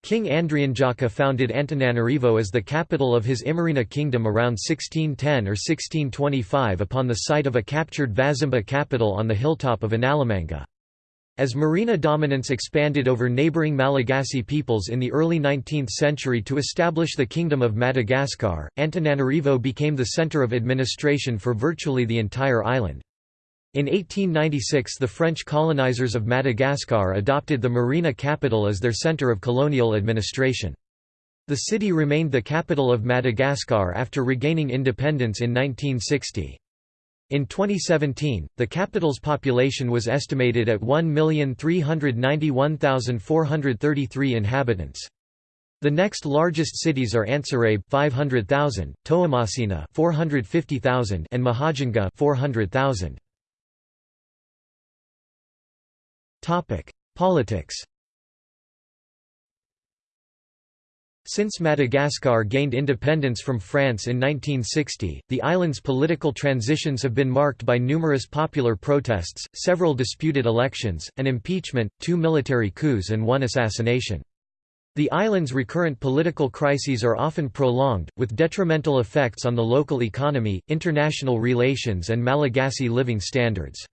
King Andrianjaka founded Antananarivo as the capital of his Imerina kingdom around 1610 or 1625 upon the site of a captured Vazimba capital on the hilltop of Analamanga. As Merina dominance expanded over neighbouring Malagasy peoples in the early 19th century to establish the Kingdom of Madagascar, Antananarivo became the centre of administration for virtually the entire island. In 1896 the French colonizers of Madagascar adopted the Merina capital as their centre of colonial administration. The city remained the capital of Madagascar after regaining independence in 1960. In 2017, the capital's population was estimated at 1,391,433 inhabitants. The next largest cities are Antsirabe 500,000, Toamasina 450,000 and Mahajanga 400,000. Politics Since Madagascar gained independence from France in 1960, the island's political transitions have been marked by numerous popular protests, several disputed elections, an impeachment, two military coups and one assassination. The island's recurrent political crises are often prolonged, with detrimental effects on the local economy, international relations and Malagasy living standards.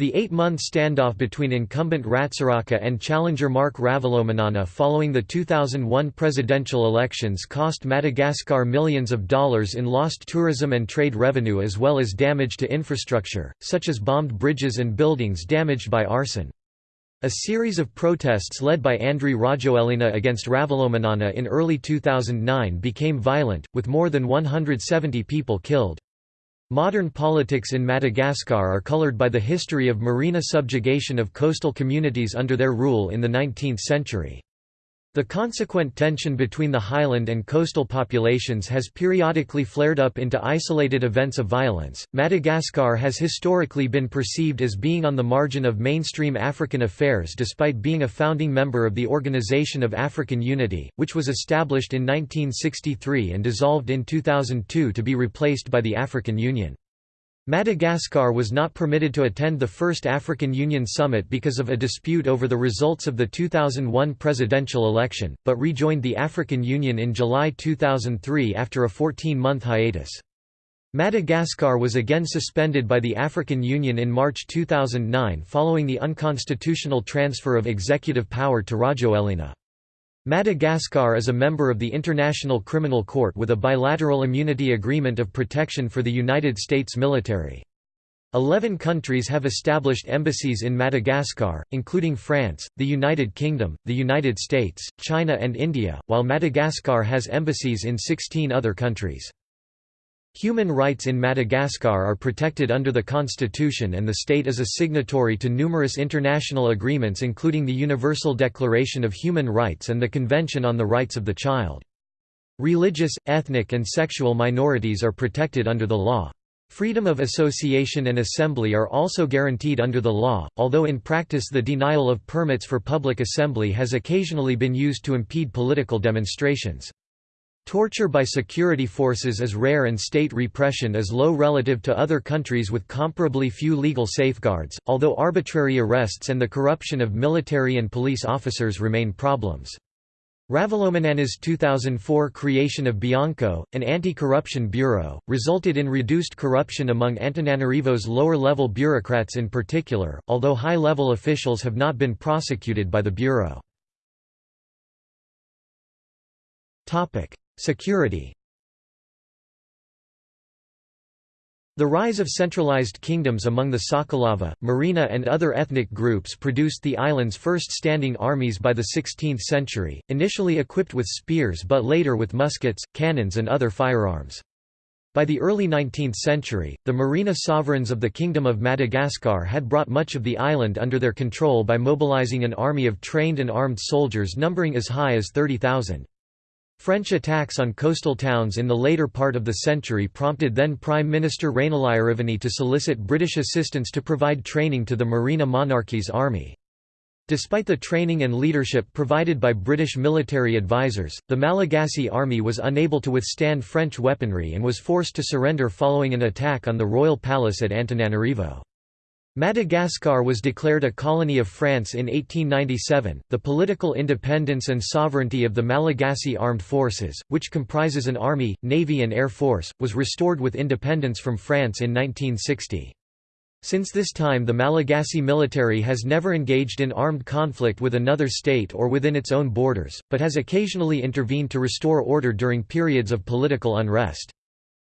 The eight-month standoff between incumbent Ratsiraka and challenger Marc Ravalomanana following the 2001 presidential elections cost Madagascar millions of dollars in lost tourism and trade revenue as well as damage to infrastructure, such as bombed bridges and buildings damaged by arson. A series of protests led by Andry Rajoelina against Ravalomanana in early 2009 became violent, with more than 170 people killed. Modern politics in Madagascar are colored by the history of Merina subjugation of coastal communities under their rule in the 19th century. The consequent tension between the highland and coastal populations has periodically flared up into isolated events of violence. Madagascar has historically been perceived as being on the margin of mainstream African affairs despite being a founding member of the Organization of African Unity, which was established in 1963 and dissolved in 2002 to be replaced by the African Union. Madagascar was not permitted to attend the first African Union summit because of a dispute over the results of the 2001 presidential election, but rejoined the African Union in July 2003 after a 14-month hiatus. Madagascar was again suspended by the African Union in March 2009 following the unconstitutional transfer of executive power to Rajoelina. Madagascar is a member of the International Criminal Court with a bilateral immunity agreement of protection for the United States military. Eleven countries have established embassies in Madagascar, including France, the United Kingdom, the United States, China and India, while Madagascar has embassies in 16 other countries. Human rights in Madagascar are protected under the constitution and the state is a signatory to numerous international agreements including the Universal Declaration of Human Rights and the Convention on the Rights of the Child. Religious, ethnic and sexual minorities are protected under the law. Freedom of association and assembly are also guaranteed under the law, although in practice the denial of permits for public assembly has occasionally been used to impede political demonstrations. Torture by security forces is rare and state repression is low relative to other countries with comparably few legal safeguards, although arbitrary arrests and the corruption of military and police officers remain problems. Ravalomanana's 2004 creation of Bianco, an anti-corruption bureau, resulted in reduced corruption among Antananarivo's lower-level bureaucrats in particular, although high-level officials have not been prosecuted by the bureau. Security The rise of centralized kingdoms among the Sakalava, Merina and other ethnic groups produced the island's first standing armies by the 16th century, initially equipped with spears but later with muskets, cannons and other firearms. By the early 19th century, the Merina sovereigns of the Kingdom of Madagascar had brought much of the island under their control by mobilizing an army of trained and armed soldiers numbering as high as 30,000. French attacks on coastal towns in the later part of the century prompted then Prime Minister Rainilaiarivony to solicit British assistance to provide training to the Merina monarchy's army. Despite the training and leadership provided by British military advisers, the Malagasy army was unable to withstand French weaponry and was forced to surrender following an attack on the royal palace at Antananarivo. Madagascar was declared a colony of France in 1897. The political independence and sovereignty of the Malagasy Armed Forces, which comprises an army, navy, and air force, was restored with independence from France in 1960. Since this time the Malagasy military has never engaged in armed conflict with another state or within its own borders, but has occasionally intervened to restore order during periods of political unrest.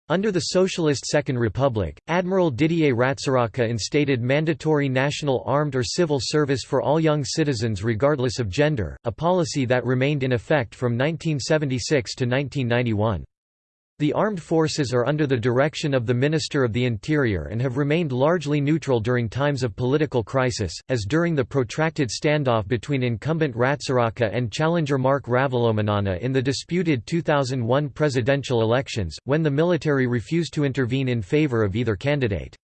Under the Socialist Second Republic, Admiral Didier Ratsiraka instated mandatory national armed or civil service for all young citizens regardless of gender, a policy that remained in effect from 1976 to 1991. The armed forces are under the direction of the Minister of the Interior and have remained largely neutral during times of political crisis, as during the protracted standoff between incumbent Ratsiraka and challenger Marc Ravalomanana in the disputed 2001 presidential elections, when the military refused to intervene in favor of either candidate.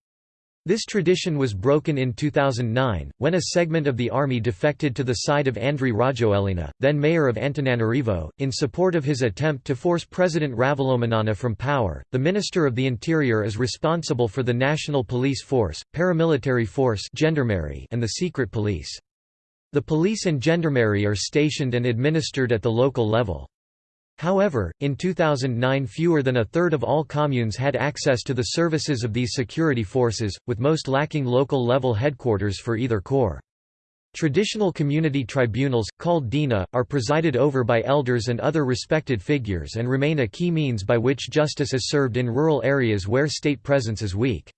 This tradition was broken in 2009, when a segment of the army defected to the side of Andry Rajoelina, then mayor of Antananarivo, in support of his attempt to force President Ravalomanana from power. The Minister of the Interior is responsible for the National Police Force, Paramilitary Force and the Secret Police. The police and gendarmerie are stationed and administered at the local level. However, in 2009 fewer than a third of all communes had access to the services of these security forces, with most lacking local-level headquarters for either corps. Traditional community tribunals, called dina, are presided over by elders and other respected figures and remain a key means by which justice is served in rural areas where state presence is weak.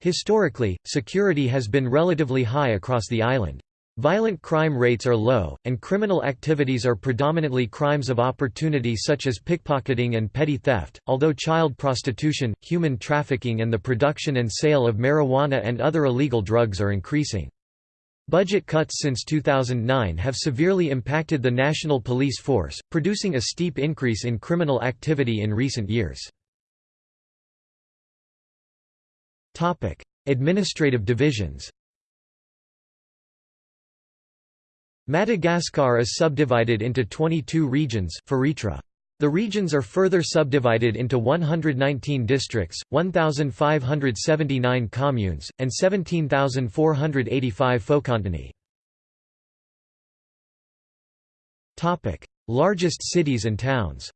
Historically, security has been relatively high across the island. Violent crime rates are low, and criminal activities are predominantly crimes of opportunity such as pickpocketing and petty theft, although child prostitution, human trafficking and the production and sale of marijuana and other illegal drugs are increasing. Budget cuts since 2009 have severely impacted the national police force, producing a steep increase in criminal activity in recent years. Administrative divisions Madagascar is subdivided into 22 regions The regions are further subdivided into 119 districts, 1,579 communes, and 17,485 fokontany. Largest cities and towns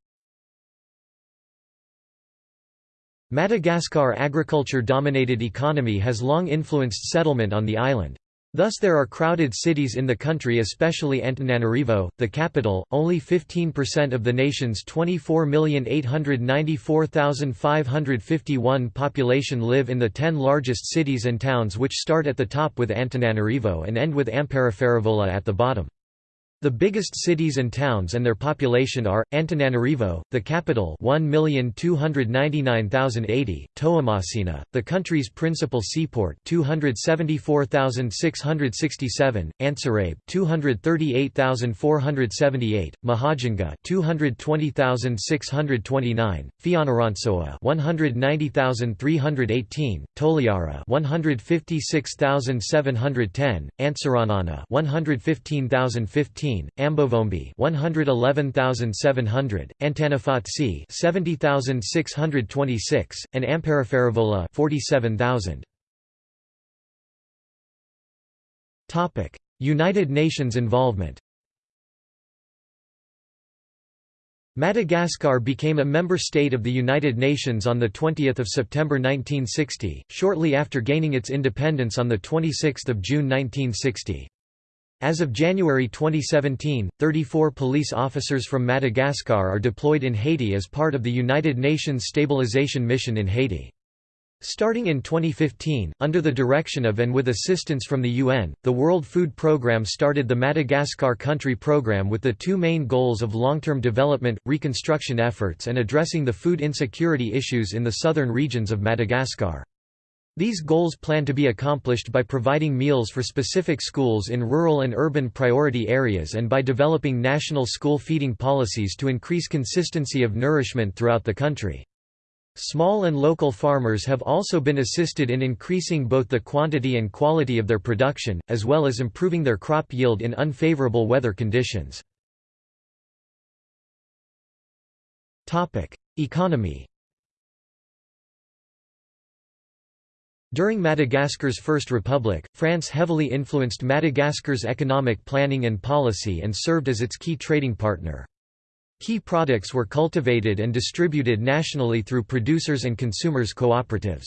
Madagascar agriculture-dominated economy has long influenced settlement on the island. Thus there are crowded cities in the country especially Antananarivo, the capital, only 15% of the nation's 24,894,551 population live in the 10 largest cities and towns which start at the top with Antananarivo and end with Amparafaravola at the bottom. The biggest cities and towns and their population are, Antananarivo, the capital 1,299,080, Toamasina, the country's principal seaport 274,667, Antsirabe 238,478, Mahajanga 220,629, Fianarantsoa 190,318, Toliara 156,710, Antsiranana 115,015 Ambovombe 111700, Antanifotsy 70626, and Amparafaravola 47000. Topic: United Nations involvement. Madagascar became a member state of the United Nations on 20 September 1960, shortly after gaining its independence on 26 June 1960. As of January 2017, 34 police officers from Madagascar are deployed in Haiti as part of the United Nations Stabilization Mission in Haiti. Starting in 2015, under the direction of and with assistance from the UN, the World Food Programme started the Madagascar Country Programme with the two main goals of long-term development, reconstruction efforts and addressing the food insecurity issues in the southern regions of Madagascar. These goals plan to be accomplished by providing meals for specific schools in rural and urban priority areas and by developing national school feeding policies to increase consistency of nourishment throughout the country. Small and local farmers have also been assisted in increasing both the quantity and quality of their production, as well as improving their crop yield in unfavorable weather conditions. Economy During Madagascar's First Republic, France heavily influenced Madagascar's economic planning and policy and served as its key trading partner. Key products were cultivated and distributed nationally through producers and consumers cooperatives.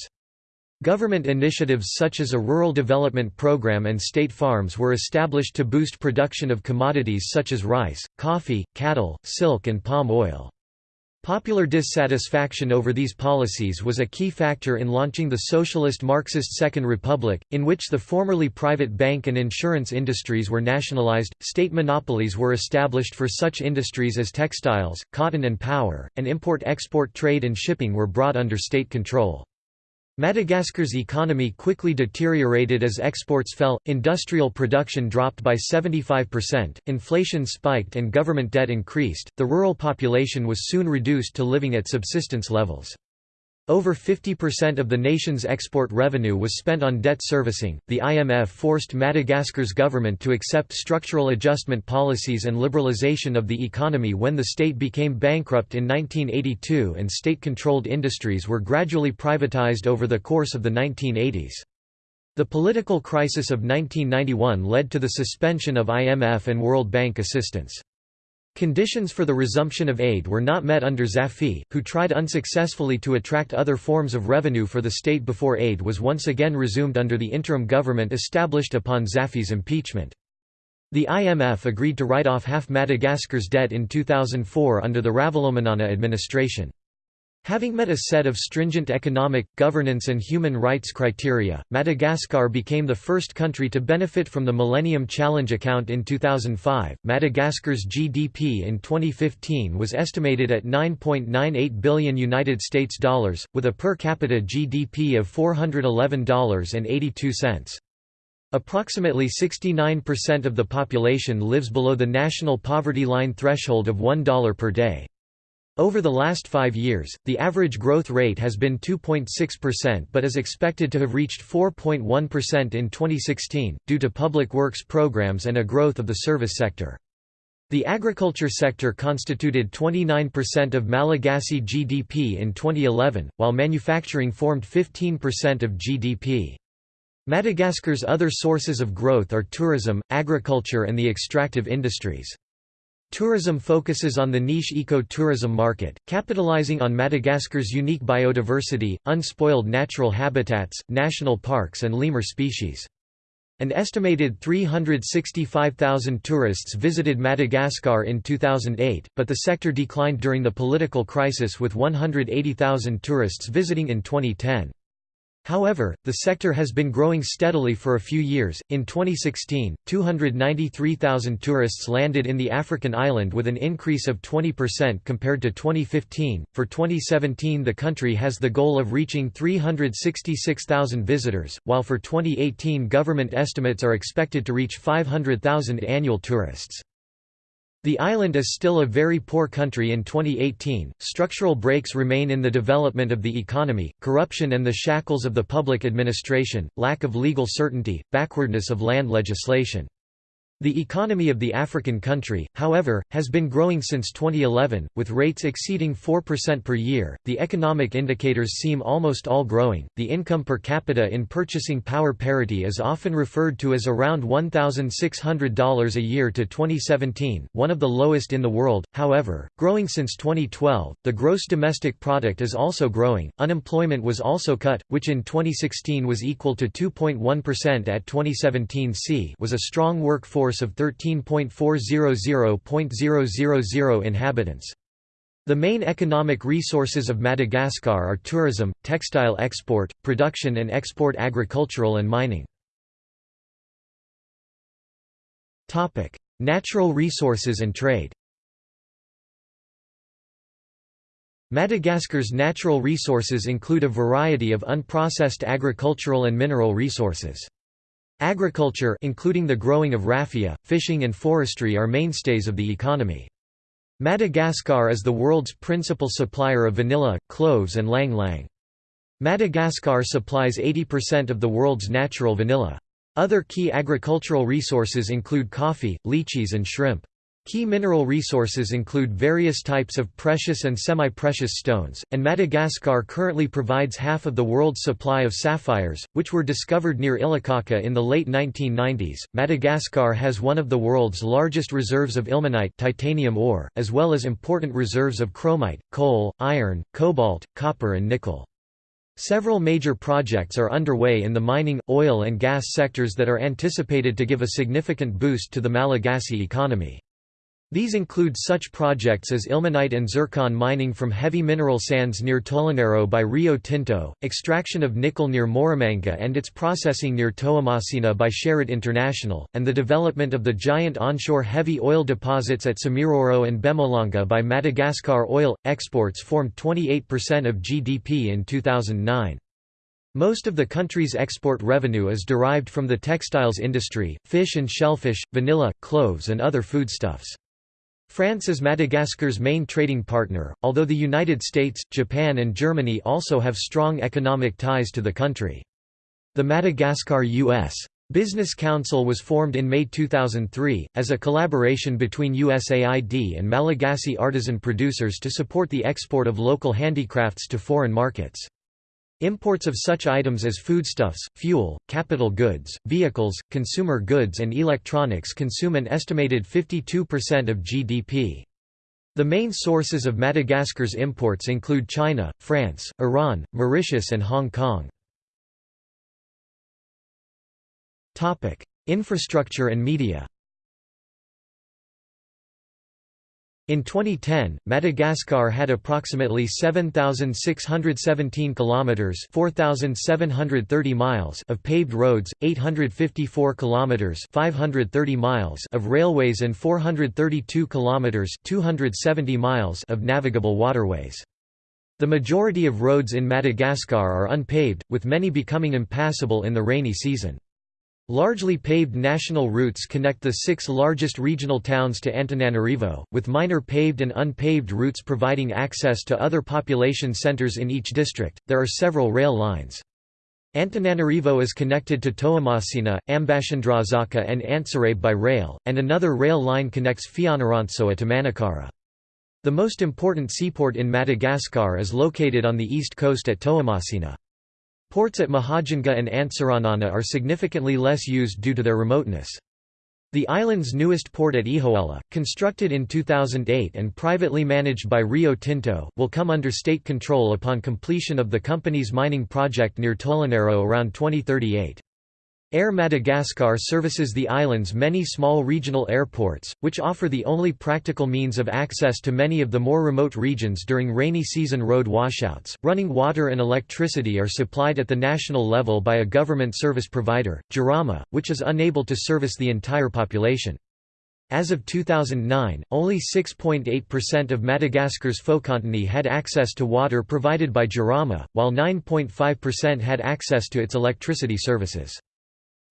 Government initiatives such as a rural development program and state farms were established to boost production of commodities such as rice, coffee, cattle, silk and palm oil. Popular dissatisfaction over these policies was a key factor in launching the socialist Marxist Second Republic, in which the formerly private bank and insurance industries were nationalized, state monopolies were established for such industries as textiles, cotton and power, and import-export trade and shipping were brought under state control. Madagascar's economy quickly deteriorated as exports fell, industrial production dropped by 75%, inflation spiked and government debt increased, the rural population was soon reduced to living at subsistence levels. Over 50% of the nation's export revenue was spent on debt servicing. The IMF forced Madagascar's government to accept structural adjustment policies and liberalization of the economy when the state became bankrupt in 1982 and state controlled industries were gradually privatized over the course of the 1980s. The political crisis of 1991 led to the suspension of IMF and World Bank assistance. Conditions for the resumption of aid were not met under Zafy, who tried unsuccessfully to attract other forms of revenue for the state before aid was once again resumed under the interim government established upon Zafy's impeachment. The IMF agreed to write off half Madagascar's debt in 2004 under the Ravalomanana administration. Having met a set of stringent economic, governance and human rights criteria, Madagascar became the first country to benefit from the Millennium Challenge account in 2005. Madagascar's GDP in 2015 was estimated at 9.98 billion United States dollars, with a per capita GDP of $411.82. Approximately 69% of the population lives below the national poverty line threshold of $1 per day. Over the last five years, the average growth rate has been 2.6% but is expected to have reached 4.1% in 2016, due to public works programs and a growth of the service sector. The agriculture sector constituted 29% of Malagasy GDP in 2011, while manufacturing formed 15% of GDP. Madagascar's other sources of growth are tourism, agriculture and the extractive industries. Tourism focuses on the niche eco-tourism market, capitalizing on Madagascar's unique biodiversity, unspoiled natural habitats, national parks and lemur species. An estimated 365,000 tourists visited Madagascar in 2008, but the sector declined during the political crisis with 180,000 tourists visiting in 2010. However, the sector has been growing steadily for a few years. In 2016, 293,000 tourists landed in the African island with an increase of 20% compared to 2015. For 2017, the country has the goal of reaching 366,000 visitors, while for 2018, government estimates are expected to reach 500,000 annual tourists. The island is still a very poor country in 2018. Structural breaks remain in the development of the economy, corruption and the shackles of the public administration, lack of legal certainty, backwardness of land legislation. The economy of the African country, however, has been growing since 2011, with rates exceeding 4% per year. The economic indicators seem almost all growing. The income per capita in purchasing power parity is often referred to as around $1,600 a year to 2017, one of the lowest in the world, however, growing since 2012. The gross domestic product is also growing. Unemployment was also cut, which in 2016 was equal to 2.1% at 2017 c was a strong workforce force of 13.400.000 inhabitants. The main economic resources of Madagascar are tourism, textile export, production and export agricultural and mining. Natural resources and trade Madagascar's natural resources include a variety of unprocessed agricultural and mineral resources. Agriculture including the growing of raffia, fishing and forestry are mainstays of the economy. Madagascar is the world's principal supplier of vanilla, cloves and ylang-ylang. Madagascar supplies 80% of the world's natural vanilla. Other key agricultural resources include coffee, lychees and shrimp. Key mineral resources include various types of precious and semi-precious stones, and Madagascar currently provides half of the world's supply of sapphires, which were discovered near Ilakaka in the late 1990s. Madagascar has one of the world's largest reserves of ilmenite titanium ore, as well as important reserves of chromite, coal, iron, cobalt, copper and nickel. Several major projects are underway in the mining, oil and gas sectors that are anticipated to give a significant boost to the Malagasy economy. These include such projects as ilmenite and zircon mining from heavy mineral sands near Tolagnaro by Rio Tinto, extraction of nickel near Moramanga and its processing near Toamasina by Sherritt International, and the development of the giant onshore heavy oil deposits at Tsimiroro and Bemolanga by Madagascar Oil. Exports formed 28% of GDP in 2009. Most of the country's export revenue is derived from the textiles industry, fish and shellfish, vanilla, cloves and other foodstuffs. France is Madagascar's main trading partner, although the United States, Japan and Germany also have strong economic ties to the country. The Madagascar-U.S. Business Council was formed in May 2003, as a collaboration between USAID and Malagasy artisan producers to support the export of local handicrafts to foreign markets. Imports of such items as foodstuffs, fuel, capital goods, vehicles, consumer goods and electronics consume an estimated 52% of GDP. The main sources of Madagascar's imports include China, France, Iran, Mauritius and Hong Kong. Infrastructure and media In 2010, Madagascar had approximately 7617 kilometers, 4730 miles of paved roads, 854 kilometers, 530 miles of railways and 432 kilometers, 270 miles of navigable waterways. The majority of roads in Madagascar are unpaved, with many becoming impassable in the rainy season. Largely paved national routes connect the six largest regional towns to Antananarivo, with minor paved and unpaved routes providing access to other population centers in each district. There are several rail lines. Antananarivo is connected to Toamasina, Ambatondrazaka, and Antsirabe by rail, and another rail line connects Fianarantsoa to Manakara. The most important seaport in Madagascar is located on the east coast at Toamasina. Ports at Mahajanga and Antsiranana are significantly less used due to their remoteness. The island's newest port at Ehoala, constructed in 2008 and privately managed by Rio Tinto, will come under state control upon completion of the company's mining project near Tolagnaro around 2038. Air Madagascar services the island's many small regional airports, which offer the only practical means of access to many of the more remote regions during rainy season road washouts. Running water and electricity are supplied at the national level by a government service provider, Jirama, which is unable to service the entire population. As of 2009, only 6.8% of Madagascar's Fokontany had access to water provided by Jirama, while 9.5% had access to its electricity services.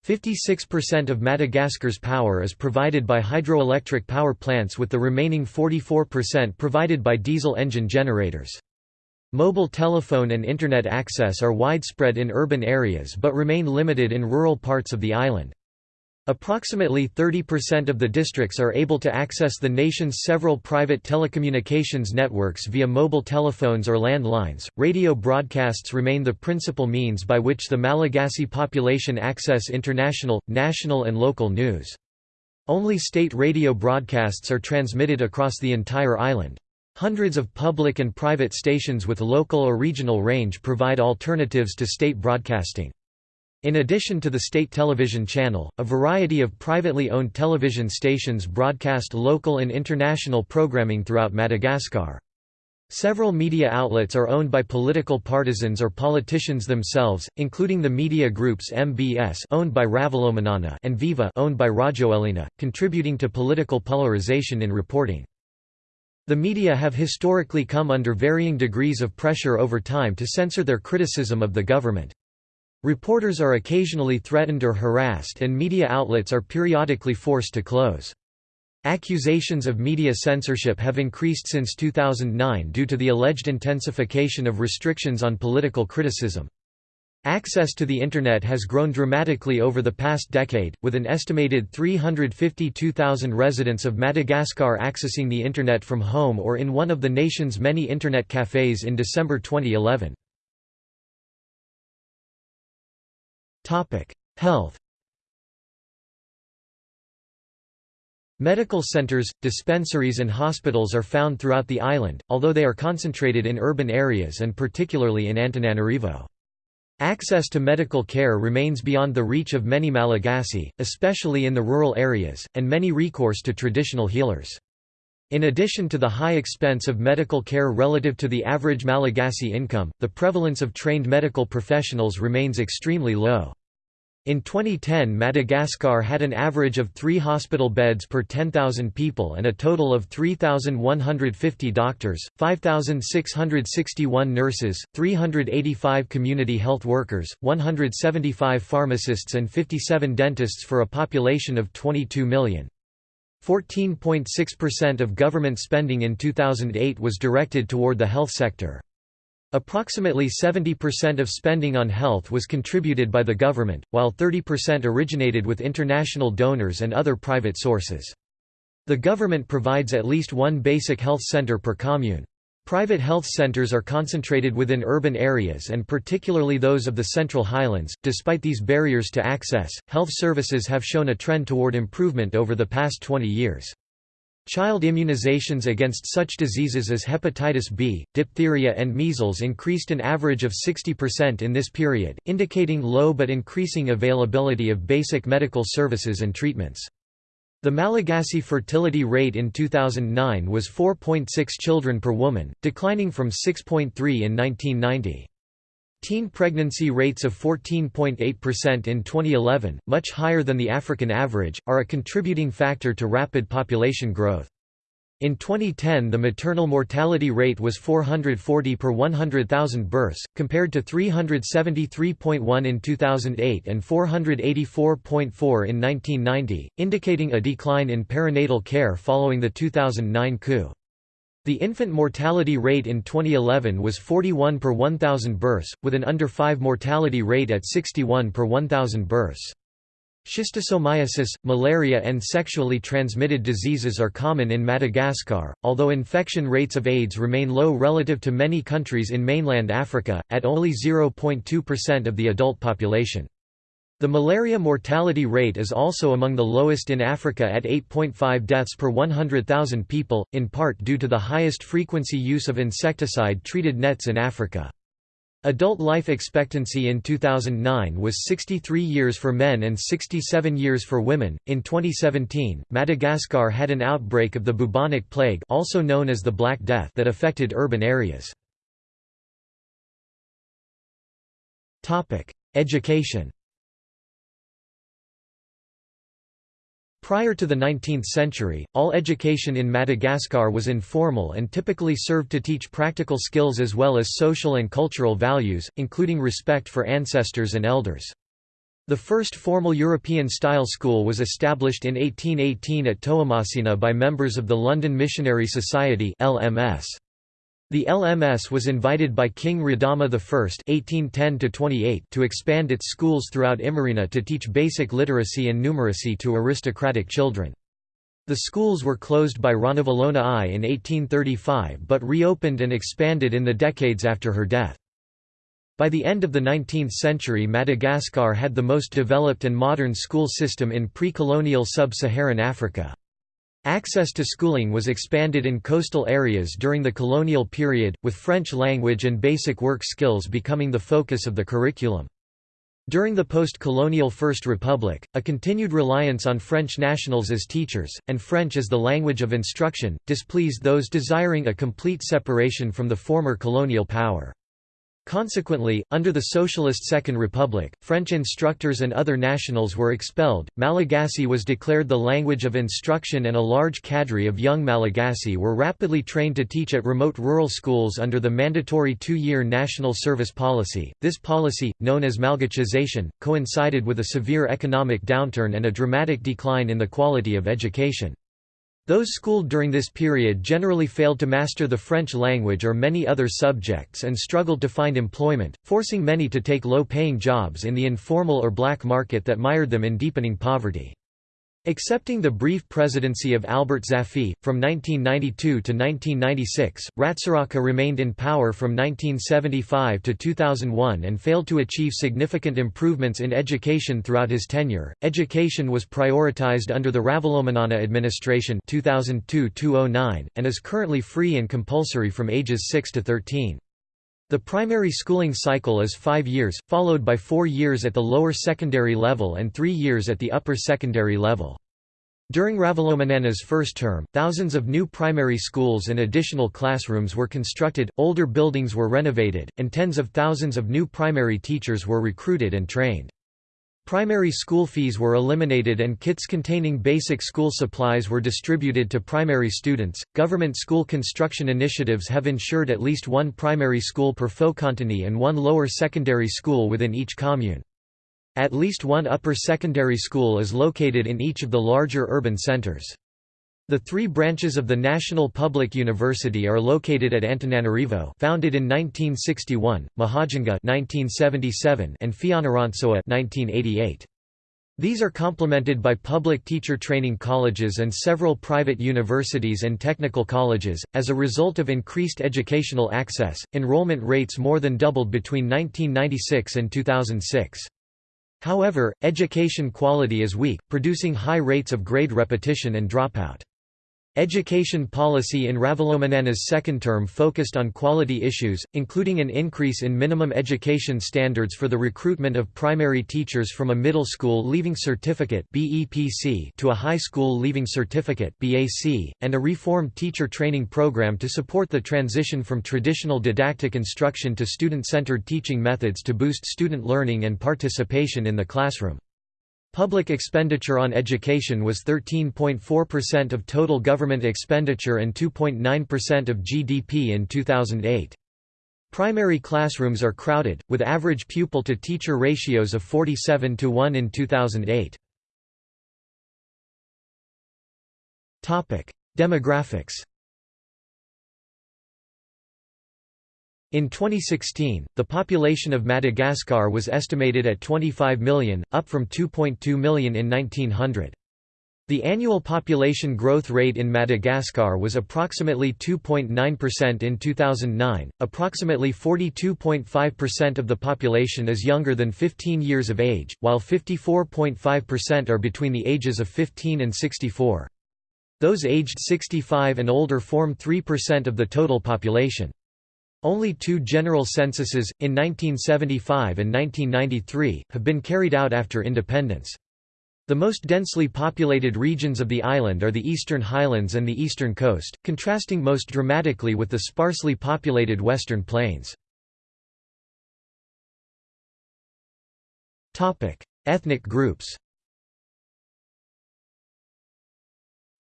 56% of Madagascar's power is provided by hydroelectric power plants with the remaining 44% provided by diesel engine generators. Mobile telephone and Internet access are widespread in urban areas but remain limited in rural parts of the island. Approximately 30% of the districts are able to access the nation's several private telecommunications networks via mobile telephones or landlines. Radio broadcasts remain the principal means by which the Malagasy population access international, national, and local news. Only state radio broadcasts are transmitted across the entire island. Hundreds of public and private stations with local or regional range provide alternatives to state broadcasting. In addition to the state television channel, a variety of privately owned television stations broadcast local and international programming throughout Madagascar. Several media outlets are owned by political partisans or politicians themselves, including the media groups MBS owned by Ravalomanana and Viva owned by Rajoelina, contributing to political polarization in reporting. The media have historically come under varying degrees of pressure over time to censor their criticism of the government. Reporters are occasionally threatened or harassed and media outlets are periodically forced to close. Accusations of media censorship have increased since 2009 due to the alleged intensification of restrictions on political criticism. Access to the Internet has grown dramatically over the past decade, with an estimated 352,000 residents of Madagascar accessing the Internet from home or in one of the nation's many Internet cafes in December 2011. Health Medical centers, dispensaries and hospitals are found throughout the island, although they are concentrated in urban areas and particularly in Antananarivo. Access to medical care remains beyond the reach of many Malagasy, especially in the rural areas, and many recourse to traditional healers. In addition to the high expense of medical care relative to the average Malagasy income, the prevalence of trained medical professionals remains extremely low. In 2010 Madagascar had an average of three hospital beds per 10,000 people and a total of 3,150 doctors, 5,661 nurses, 385 community health workers, 175 pharmacists and 57 dentists for a population of 22 million. 14.6% of government spending in 2008 was directed toward the health sector. Approximately 70% of spending on health was contributed by the government, while 30% originated with international donors and other private sources. The government provides at least one basic health center per commune. Private health centers are concentrated within urban areas and particularly those of the Central Highlands. Despite these barriers to access, health services have shown a trend toward improvement over the past 20 years. Child immunizations against such diseases as hepatitis B, diphtheria and measles increased an average of 60% in this period, indicating low but increasing availability of basic medical services and treatments. The Malagasy fertility rate in 2009 was 4.6 children per woman, declining from 6.3 in 1990. Teen pregnancy rates of 14.8% in 2011, much higher than the African average, are a contributing factor to rapid population growth. In 2010 the maternal mortality rate was 440 per 100,000 births, compared to 373.1 in 2008 and 484.4 in 1990, indicating a decline in perinatal care following the 2009 coup. The infant mortality rate in 2011 was 41 per 1,000 births, with an under 5 mortality rate at 61 per 1,000 births. Schistosomiasis, malaria and sexually transmitted diseases are common in Madagascar, although infection rates of AIDS remain low relative to many countries in mainland Africa, at only 0.2% of the adult population. The malaria mortality rate is also among the lowest in Africa at 8.5 deaths per 100,000 people, in part due to the highest frequency use of insecticide-treated nets in Africa. Adult life expectancy in 2009 was 63 years for men and 67 years for women. In 2017, Madagascar had an outbreak of the bubonic plague, also known as the Black Death, that affected urban areas. Topic: Education. Prior to the 19th century, all education in Madagascar was informal and typically served to teach practical skills as well as social and cultural values, including respect for ancestors and elders. The first formal European-style school was established in 1818 at Toamasina by members of the London Missionary Society LMS. The LMS was invited by King Radama I (1810–28) to expand its schools throughout Imerina to teach basic literacy and numeracy to aristocratic children. The schools were closed by Ranavalona I in 1835 but reopened and expanded in the decades after her death. By the end of the 19th century Madagascar had the most developed and modern school system in pre-colonial sub-Saharan Africa. Access to schooling was expanded in coastal areas during the colonial period, with French language and basic work skills becoming the focus of the curriculum. During the post-colonial First Republic, a continued reliance on French nationals as teachers, and French as the language of instruction, displeased those desiring a complete separation from the former colonial power. Consequently, under the Socialist Second Republic, French instructors and other nationals were expelled. Malagasy was declared the language of instruction, and a large cadre of young Malagasy were rapidly trained to teach at remote rural schools under the mandatory two year national service policy. This policy, known as Malgachization, coincided with a severe economic downturn and a dramatic decline in the quality of education. Those schooled during this period generally failed to master the French language or many other subjects and struggled to find employment, forcing many to take low-paying jobs in the informal or black market that mired them in deepening poverty. Accepting the brief presidency of Albert Zafy, from 1992 to 1996, Ratsiraka remained in power from 1975 to 2001 and failed to achieve significant improvements in education throughout his tenure. Education was prioritized under the Ravalomanana administration 2002-2009 and is currently free and compulsory from ages 6 to 13. The primary schooling cycle is five years, followed by four years at the lower secondary level and three years at the upper secondary level. During Ravalomanana's first term, thousands of new primary schools and additional classrooms were constructed, older buildings were renovated, and tens of thousands of new primary teachers were recruited and trained. Primary school fees were eliminated and kits containing basic school supplies were distributed to primary students. Government school construction initiatives have ensured at least one primary school per fokontany and one lower secondary school within each commune. At least one upper secondary school is located in each of the larger urban centers. The three branches of the National Public University are located at Antananarivo founded in 1961, Mahajanga 1977, and Fianarantsoa 1988. These are complemented by public teacher training colleges and several private universities and technical colleges. As a result of increased educational access, enrollment rates more than doubled between 1996 and 2006. However, education quality is weak, producing high rates of grade repetition and dropout. Education policy in Ravalomanana's second term focused on quality issues, including an increase in minimum education standards for the recruitment of primary teachers from a middle school leaving certificate to a high school leaving certificate and a reformed teacher training program to support the transition from traditional didactic instruction to student-centered teaching methods to boost student learning and participation in the classroom. Public expenditure on education was 13.4% of total government expenditure and 2.9% of GDP in 2008. Primary classrooms are crowded, with average pupil-to-teacher ratios of 47 to 1 in 2008. Demographics In 2016, the population of Madagascar was estimated at 25 million, up from 2.2 million in 1900. The annual population growth rate in Madagascar was approximately 2.9% in 2009. Approximately 42.5% of the population is younger than 15 years of age, while 54.5% are between the ages of 15 and 64. Those aged 65 and older form 3% of the total population. Only two general censuses, in 1975 and 1993, have been carried out after independence. The most densely populated regions of the island are the eastern highlands and the eastern coast, contrasting most dramatically with the sparsely populated western plains. Ethnic groups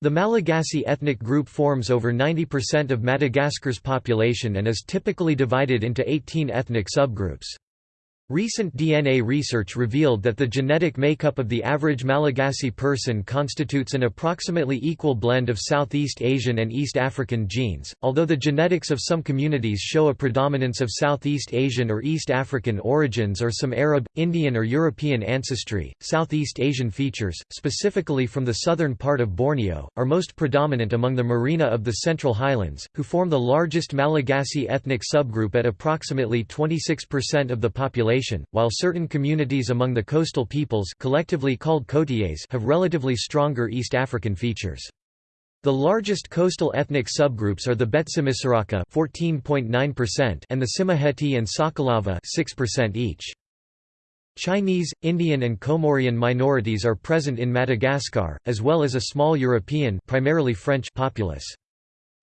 The Malagasy ethnic group forms over 90% of Madagascar's population and is typically divided into 18 ethnic subgroups. Recent DNA research revealed that the genetic makeup of the average Malagasy person constitutes an approximately equal blend of Southeast Asian and East African genes, although the genetics of some communities show a predominance of Southeast Asian or East African origins or some Arab, Indian or European ancestry. Southeast Asian features, specifically from the southern part of Borneo, are most predominant among the Merina of the Central Highlands, who form the largest Malagasy ethnic subgroup at approximately 26% of the population population, while certain communities among the coastal peoples collectively called côtiers have relatively stronger East African features. The largest coastal ethnic subgroups are the Betsimisaraka (14.9%) and the Tsimihety and Sakalava (6% each. Chinese, Indian and Comorian minorities are present in Madagascar, as well as a small European primarily French populace.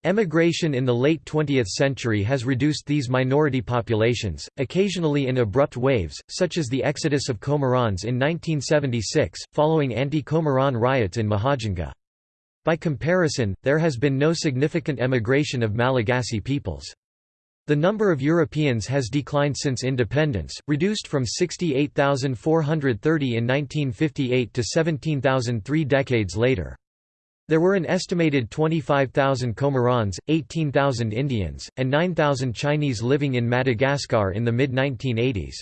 Emigration in the late 20th century has reduced these minority populations, occasionally in abrupt waves, such as the exodus of Comorans in 1976, following anti-Comoran riots in Mahajanga. By comparison, there has been no significant emigration of Malagasy peoples. The number of Europeans has declined since independence, reduced from 68,430 in 1958 to 17,000 three decades later. There were an estimated 25,000 Comorans, 18,000 Indians, and 9,000 Chinese living in Madagascar in the mid-1980s.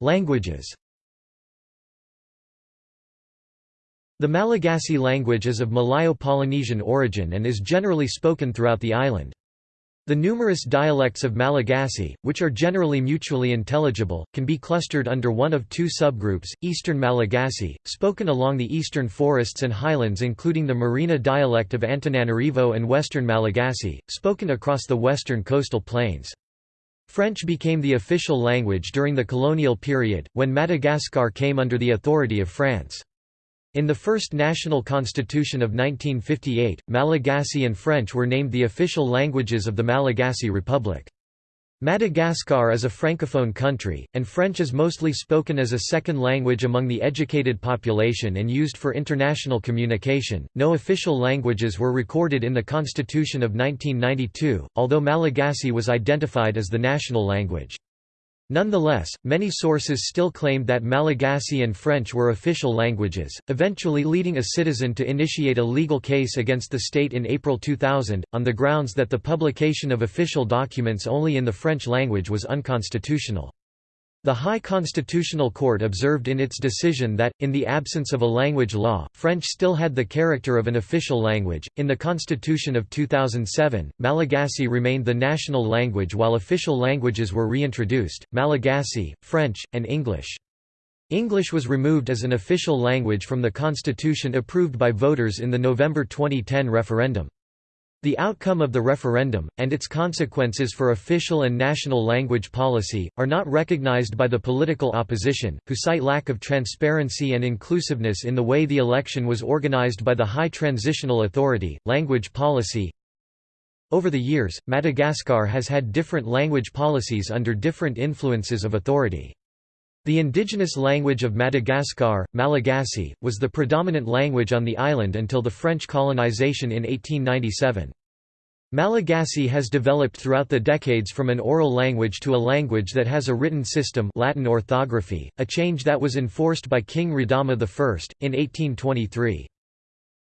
Languages The Malagasy language is of Malayo-Polynesian origin and is generally spoken throughout the island. The numerous dialects of Malagasy, which are generally mutually intelligible, can be clustered under one of two subgroups, Eastern Malagasy, spoken along the eastern forests and highlands including the Merina dialect of Antananarivo and Western Malagasy, spoken across the western coastal plains. French became the official language during the colonial period, when Madagascar came under the authority of France. In the first national constitution of 1958, Malagasy and French were named the official languages of the Malagasy Republic. Madagascar is a francophone country, and French is mostly spoken as a second language among the educated population and used for international communication. No official languages were recorded in the Constitution of 1992, although Malagasy was identified as the national language. Nonetheless, many sources still claimed that Malagasy and French were official languages, eventually leading a citizen to initiate a legal case against the state in April 2000, on the grounds that the publication of official documents only in the French language was unconstitutional. The High Constitutional Court observed in its decision that, in the absence of a language law, French still had the character of an official language. In the Constitution of 2007, Malagasy remained the national language while official languages were reintroduced Malagasy, French, and English. English was removed as an official language from the constitution approved by voters in the November 2010 referendum. The outcome of the referendum, and its consequences for official and national language policy, are not recognized by the political opposition, who cite lack of transparency and inclusiveness in the way the election was organized by the High Transitional Authority. Language policy Over the years, Madagascar has had different language policies under different influences of authority. The indigenous language of Madagascar, Malagasy, was the predominant language on the island until the French colonization in 1897. Malagasy has developed throughout the decades from an oral language to a language that has a written system Latin orthography, a change that was enforced by King Radama I, in 1823.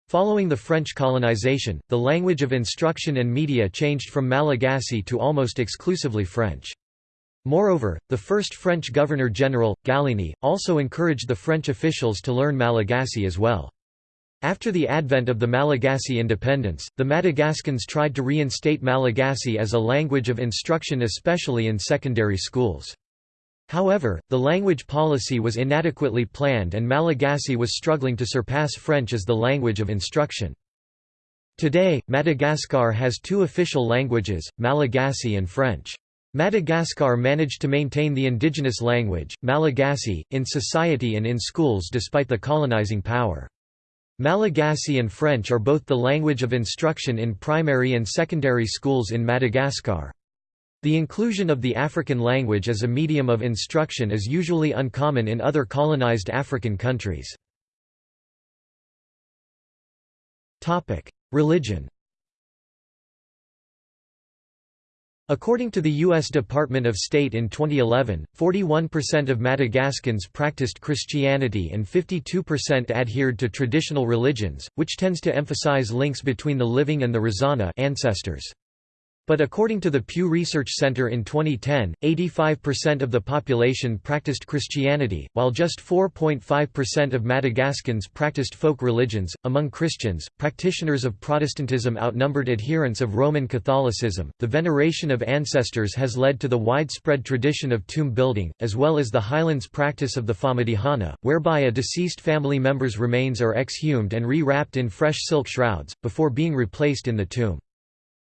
Following the French colonization, the language of instruction and media changed from Malagasy to almost exclusively French. Moreover, the first French Governor-General, Gallieni, also encouraged the French officials to learn Malagasy as well. After the advent of the Malagasy independence, the Madagascans tried to reinstate Malagasy as a language of instruction especially in secondary schools. However, the language policy was inadequately planned and Malagasy was struggling to surpass French as the language of instruction. Today, Madagascar has two official languages, Malagasy and French. Madagascar managed to maintain the indigenous language, Malagasy, in society and in schools despite the colonizing power. Malagasy and French are both the language of instruction in primary and secondary schools in Madagascar. The inclusion of the African language as a medium of instruction is usually uncommon in other colonized African countries. Religion According to the U.S. Department of State in 2011, 41% of Madagascans practiced Christianity and 52% adhered to traditional religions, which tends to emphasize links between the living and the Razana ancestors. But according to the Pew Research Center in 2010, 85% of the population practiced Christianity, while just 4.5% of Madagascans practiced folk religions. Among Christians, practitioners of Protestantism outnumbered adherents of Roman Catholicism. The veneration of ancestors has led to the widespread tradition of tomb building, as well as the Highlands practice of the Famadihana, whereby a deceased family member's remains are exhumed and re-wrapped in fresh silk shrouds, before being replaced in the tomb.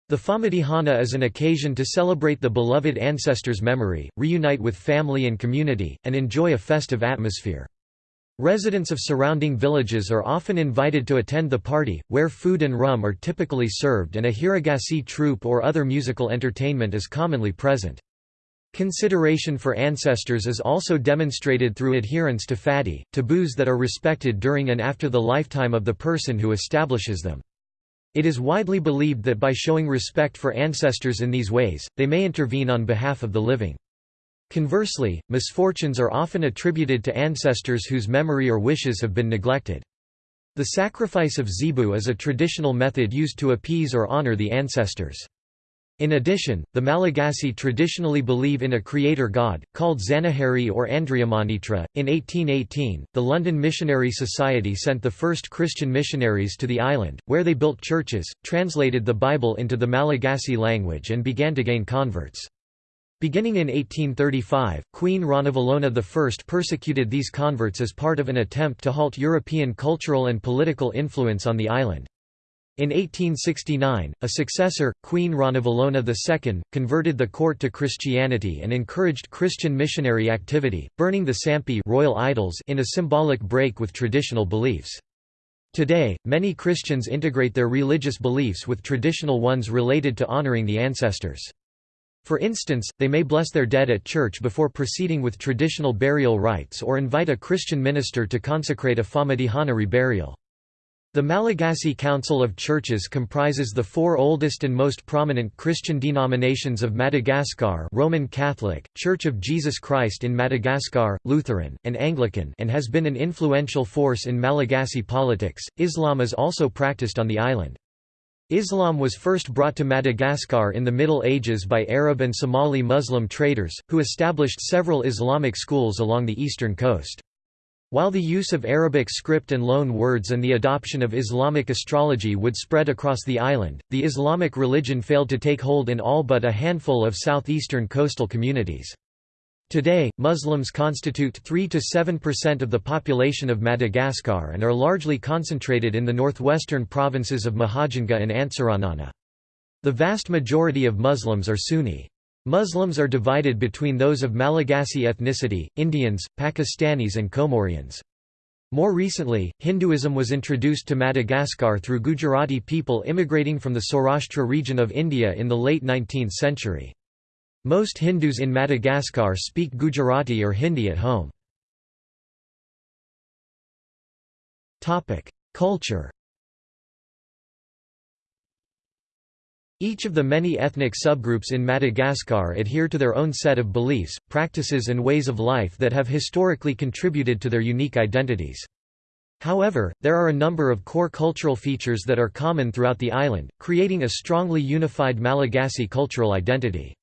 The Famadihana is an occasion to celebrate the beloved ancestor's memory, reunite with family and community, and enjoy a festive atmosphere. Residents of surrounding villages are often invited to attend the party, where food and rum are typically served and a hira gasy troupe or other musical entertainment is commonly present. Consideration for ancestors is also demonstrated through adherence to fadi, taboos that are respected during and after the lifetime of the person who establishes them. It is widely believed that by showing respect for ancestors in these ways, they may intervene on behalf of the living. Conversely, misfortunes are often attributed to ancestors whose memory or wishes have been neglected. The sacrifice of zebu is a traditional method used to appease or honor the ancestors. In addition, the Malagasy traditionally believe in a creator god, called Zanahary or Andriamanitra. In 1818, the London Missionary Society sent the first Christian missionaries to the island, where they built churches, translated the Bible into the Malagasy language, and began to gain converts. Beginning in 1835, Queen Ranavalona I persecuted these converts as part of an attempt to halt European cultural and political influence on the island. In 1869, a successor, Queen Ranavalona II, converted the court to Christianity and encouraged Christian missionary activity, burning the sampy royal idols in a symbolic break with traditional beliefs. Today, many Christians integrate their religious beliefs with traditional ones related to honoring the ancestors. For instance, they may bless their dead at church before proceeding with traditional burial rites or invite a Christian minister to consecrate a Famadihana reburial. The Malagasy Council of Churches comprises the four oldest and most prominent Christian denominations of Madagascar Roman Catholic, Church of Jesus Christ in Madagascar, Lutheran, and Anglican and has been an influential force in Malagasy politics. Islam is also practiced on the island. Islam was first brought to Madagascar in the Middle Ages by Arab and Somali Muslim traders, who established several Islamic schools along the eastern coast. While the use of Arabic script and loan words and the adoption of Islamic astrology would spread across the island, the Islamic religion failed to take hold in all but a handful of southeastern coastal communities. Today, Muslims constitute 3–7% of the population of Madagascar and are largely concentrated in the northwestern provinces of Mahajanga and Antsiranana. The vast majority of Muslims are Sunni. Muslims are divided between those of Malagasy ethnicity, Indians, Pakistanis and Comorians. More recently, Hinduism was introduced to Madagascar through Gujarati people immigrating from the Saurashtra region of India in the late 19th century. Most Hindus in Madagascar speak Gujarati or Hindi at home. Culture Each of the many ethnic subgroups in Madagascar adhere to their own set of beliefs, practices and ways of life that have historically contributed to their unique identities. However, there are a number of core cultural features that are common throughout the island, creating a strongly unified Malagasy cultural identity.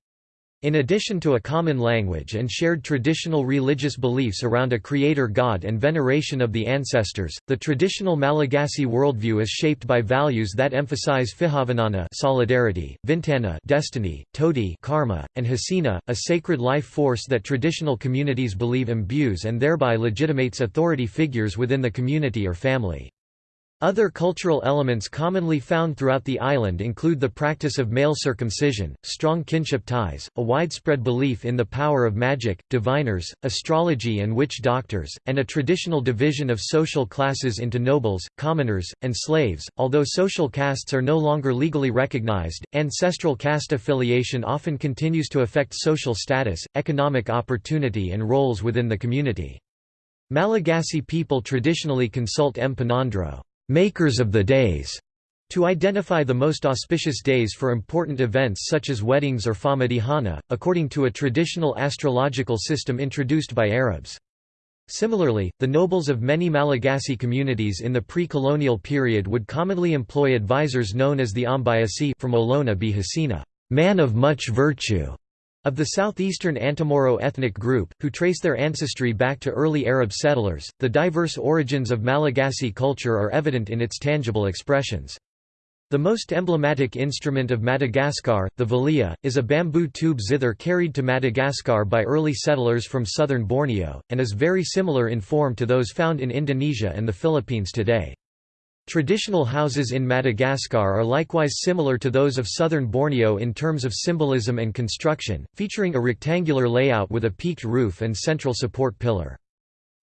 In addition to a common language and shared traditional religious beliefs around a creator god and veneration of the ancestors, the traditional Malagasy worldview is shaped by values that emphasize Fihavanana solidarity, Vintana destiny, Tody karma, and Hasina, a sacred life force that traditional communities believe imbues and thereby legitimates authority figures within the community or family. Other cultural elements commonly found throughout the island include the practice of male circumcision, strong kinship ties, a widespread belief in the power of magic, diviners, astrology and witch doctors, and a traditional division of social classes into nobles, commoners, and slaves. Although social castes are no longer legally recognized, ancestral caste affiliation often continues to affect social status, economic opportunity and roles within the community. Malagasy people traditionally consult Mpanandro makers of the days, to identify the most auspicious days for important events such as weddings or Famadihana, according to a traditional astrological system introduced by Arabs. Similarly, the nobles of many Malagasy communities in the pre-colonial period would commonly employ advisors known as the Ombiasy from Olona. Hasina, man of much virtue, of the southeastern Antemoro ethnic group, who trace their ancestry back to early Arab settlers, the diverse origins of Malagasy culture are evident in its tangible expressions. The most emblematic instrument of Madagascar, the valiha, is a bamboo tube zither carried to Madagascar by early settlers from southern Borneo, and is very similar in form to those found in Indonesia and the Philippines today. Traditional houses in Madagascar are likewise similar to those of southern Borneo in terms of symbolism and construction, featuring a rectangular layout with a peaked roof and central support pillar.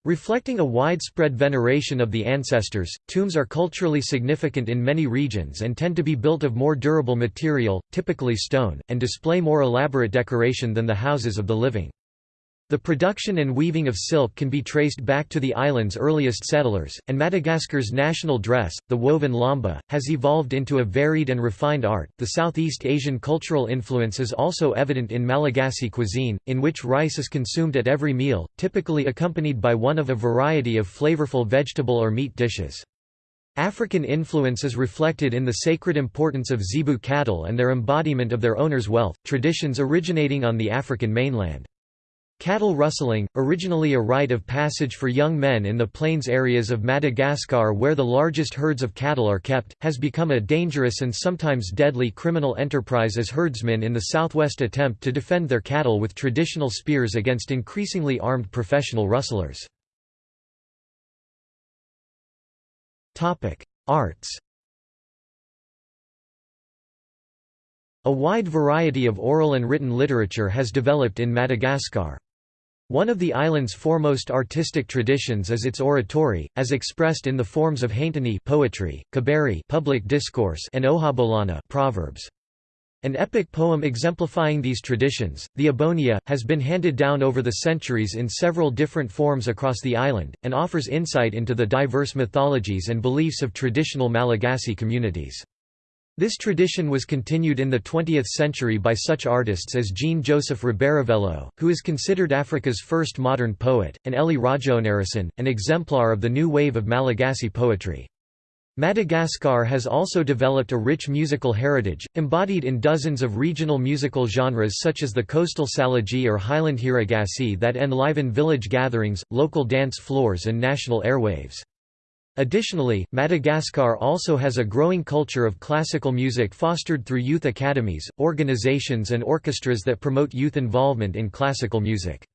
Reflecting a widespread veneration of the ancestors, tombs are culturally significant in many regions and tend to be built of more durable material, typically stone, and display more elaborate decoration than the houses of the living. The production and weaving of silk can be traced back to the island's earliest settlers, and Madagascar's national dress, the woven lamba, has evolved into a varied and refined art. The Southeast Asian cultural influence is also evident in Malagasy cuisine, in which rice is consumed at every meal, typically accompanied by one of a variety of flavorful vegetable or meat dishes. African influence is reflected in the sacred importance of zebu cattle and their embodiment of their owner's wealth, traditions originating on the African mainland. Cattle rustling, originally a rite of passage for young men in the plains areas of Madagascar where the largest herds of cattle are kept, has become a dangerous and sometimes deadly criminal enterprise as herdsmen in the southwest attempt to defend their cattle with traditional spears against increasingly armed professional rustlers. Arts A wide variety of oral and written literature has developed in Madagascar. One of the island's foremost artistic traditions is its oratory, as expressed in the forms of hainteny poetry, kabary public discourse and ohabolana proverbs. An epic poem exemplifying these traditions, the Ibonia, has been handed down over the centuries in several different forms across the island, and offers insight into the diverse mythologies and beliefs of traditional Malagasy communities. This tradition was continued in the 20th century by such artists as Jean-Joseph Rabearivelo, who is considered Africa's first modern poet, and Elie Rajaonarison, an exemplar of the new wave of Malagasy poetry. Madagascar has also developed a rich musical heritage, embodied in dozens of regional musical genres such as the coastal salegy or highland hira gasy that enliven village gatherings, local dance floors and national airwaves. Additionally, Madagascar also has a growing culture of classical music fostered through youth academies, organizations and orchestras that promote youth involvement in classical music.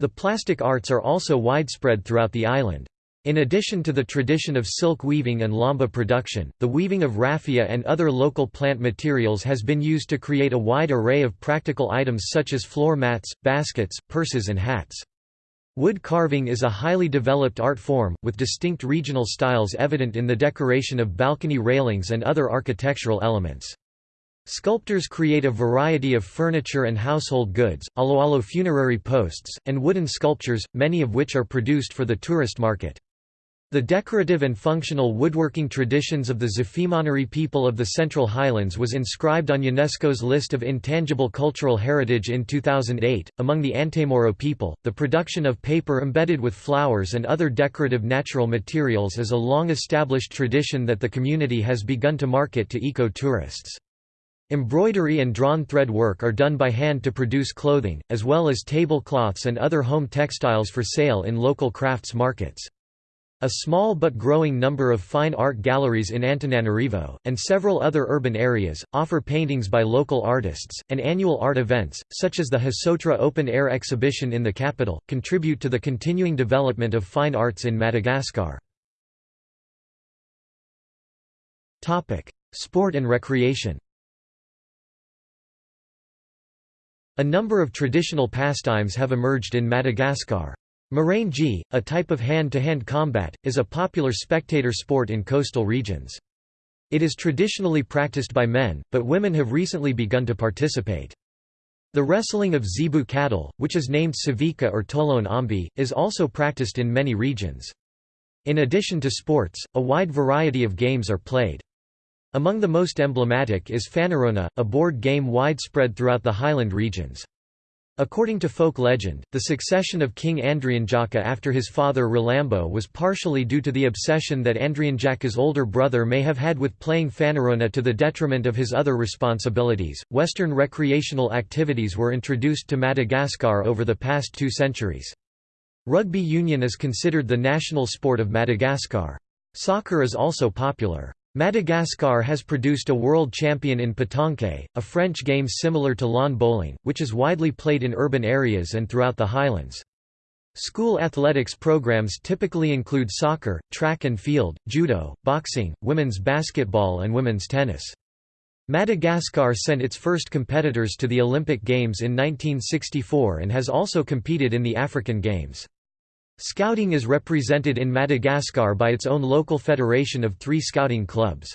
The plastic arts are also widespread throughout the island. In addition to the tradition of silk weaving and lamba production, the weaving of raffia and other local plant materials has been used to create a wide array of practical items such as floor mats, baskets, purses and hats. Wood carving is a highly developed art form, with distinct regional styles evident in the decoration of balcony railings and other architectural elements. Sculptors create a variety of furniture and household goods, aloalo funerary posts, and wooden sculptures, many of which are produced for the tourist market. The decorative and functional woodworking traditions of the Zafimaniri people of the Central Highlands was inscribed on UNESCO's list of intangible cultural heritage in 2008. Among the Antemoro people, the production of paper embedded with flowers and other decorative natural materials is a long established tradition that the community has begun to market to eco-tourists. Embroidery and drawn thread work are done by hand to produce clothing, as well as tablecloths and other home textiles for sale in local crafts markets. A small but growing number of fine art galleries in Antananarivo, and several other urban areas, offer paintings by local artists, and annual art events, such as the Hosotra open-air exhibition in the capital, contribute to the continuing development of fine arts in Madagascar. Sport and recreation A number of traditional pastimes have emerged in Madagascar. Moraingy, a type of hand-to-hand -hand combat, is a popular spectator sport in coastal regions. It is traditionally practiced by men, but women have recently begun to participate. The wrestling of zebu cattle, which is named Savika or Tolon-omby, is also practiced in many regions. In addition to sports, a wide variety of games are played. Among the most emblematic is Fanarona, a board game widespread throughout the highland regions. According to folk legend, the succession of King Andrianjaka after his father Ralambo was partially due to the obsession that Andrianjaka's older brother may have had with playing Fanarona to the detriment of his other responsibilities. Western recreational activities were introduced to Madagascar over the past two centuries. Rugby union is considered the national sport of Madagascar. Soccer is also popular. Madagascar has produced a world champion in pétanque, a French game similar to lawn bowling, which is widely played in urban areas and throughout the highlands. School athletics programs typically include soccer, track and field, judo, boxing, women's basketball and women's tennis. Madagascar sent its first competitors to the Olympic Games in 1964 and has also competed in the African Games. Scouting is represented in Madagascar by its own local federation of three scouting clubs.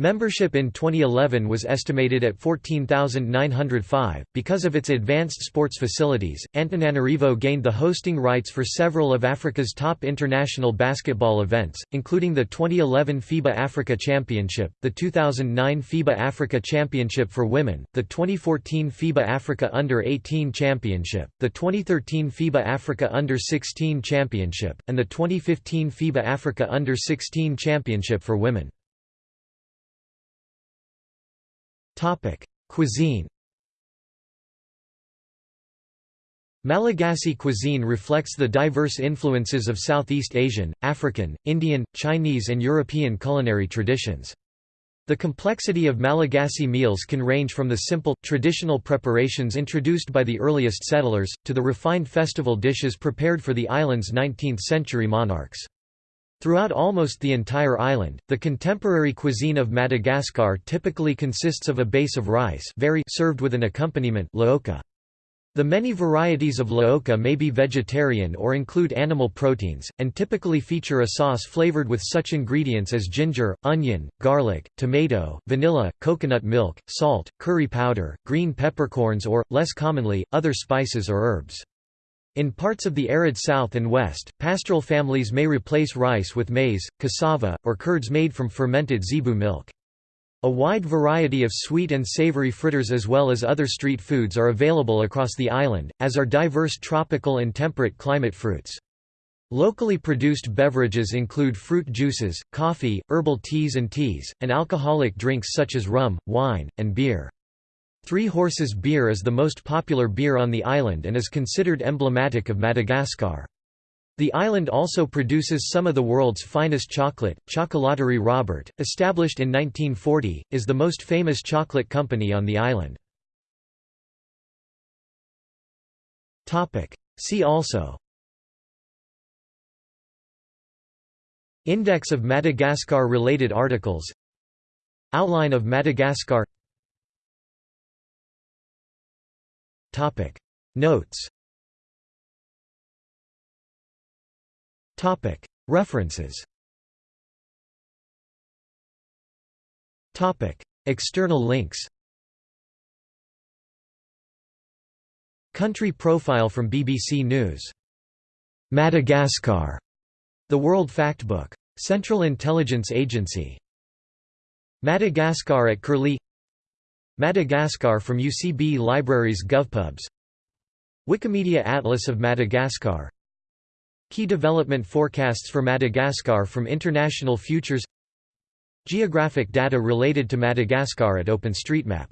Membership in 2011 was estimated at 14,905. Because of its advanced sports facilities, Antananarivo gained the hosting rights for several of Africa's top international basketball events, including the 2011 FIBA Africa Championship, the 2009 FIBA Africa Championship for Women, the 2014 FIBA Africa Under-18 Championship, the 2013 FIBA Africa Under-16 Championship, and the 2015 FIBA Africa Under-16 Championship for Women. Topic: Cuisine. Malagasy cuisine reflects the diverse influences of Southeast Asian, African, Indian, Chinese and European culinary traditions. The complexity of Malagasy meals can range from the simple, traditional preparations introduced by the earliest settlers, to the refined festival dishes prepared for the island's 19th-century monarchs. Throughout almost the entire island, the contemporary cuisine of Madagascar typically consists of a base of rice very served with an accompaniment laoka. The many varieties of laoka may be vegetarian or include animal proteins, and typically feature a sauce flavored with such ingredients as ginger, onion, garlic, tomato, vanilla, coconut milk, salt, curry powder, green peppercorns or, less commonly, other spices or herbs. In parts of the arid south and west, pastoral families may replace rice with maize, cassava, or curds made from fermented zebu milk. A wide variety of sweet and savory fritters as well as other street foods are available across the island, as are diverse tropical and temperate climate fruits. Locally produced beverages include fruit juices, coffee, herbal teas and teas, and alcoholic drinks such as rum, wine, and beer. Three Horses beer is the most popular beer on the island and is considered emblematic of Madagascar. The island also produces some of the world's finest chocolate. Chocolaterie Robert, established in 1940, is the most famous chocolate company on the island. Topic: See also Index of Madagascar related articles Outline of Madagascar Topic. Notes. Topic. References. Topic. External links. Country profile from BBC News. Madagascar. The World Factbook. Central Intelligence Agency. Madagascar at Curlie Madagascar from UCB Libraries GovPubs. Wikimedia Atlas of Madagascar. Key development forecasts for Madagascar from International Futures. Geographic data related to Madagascar at OpenStreetMap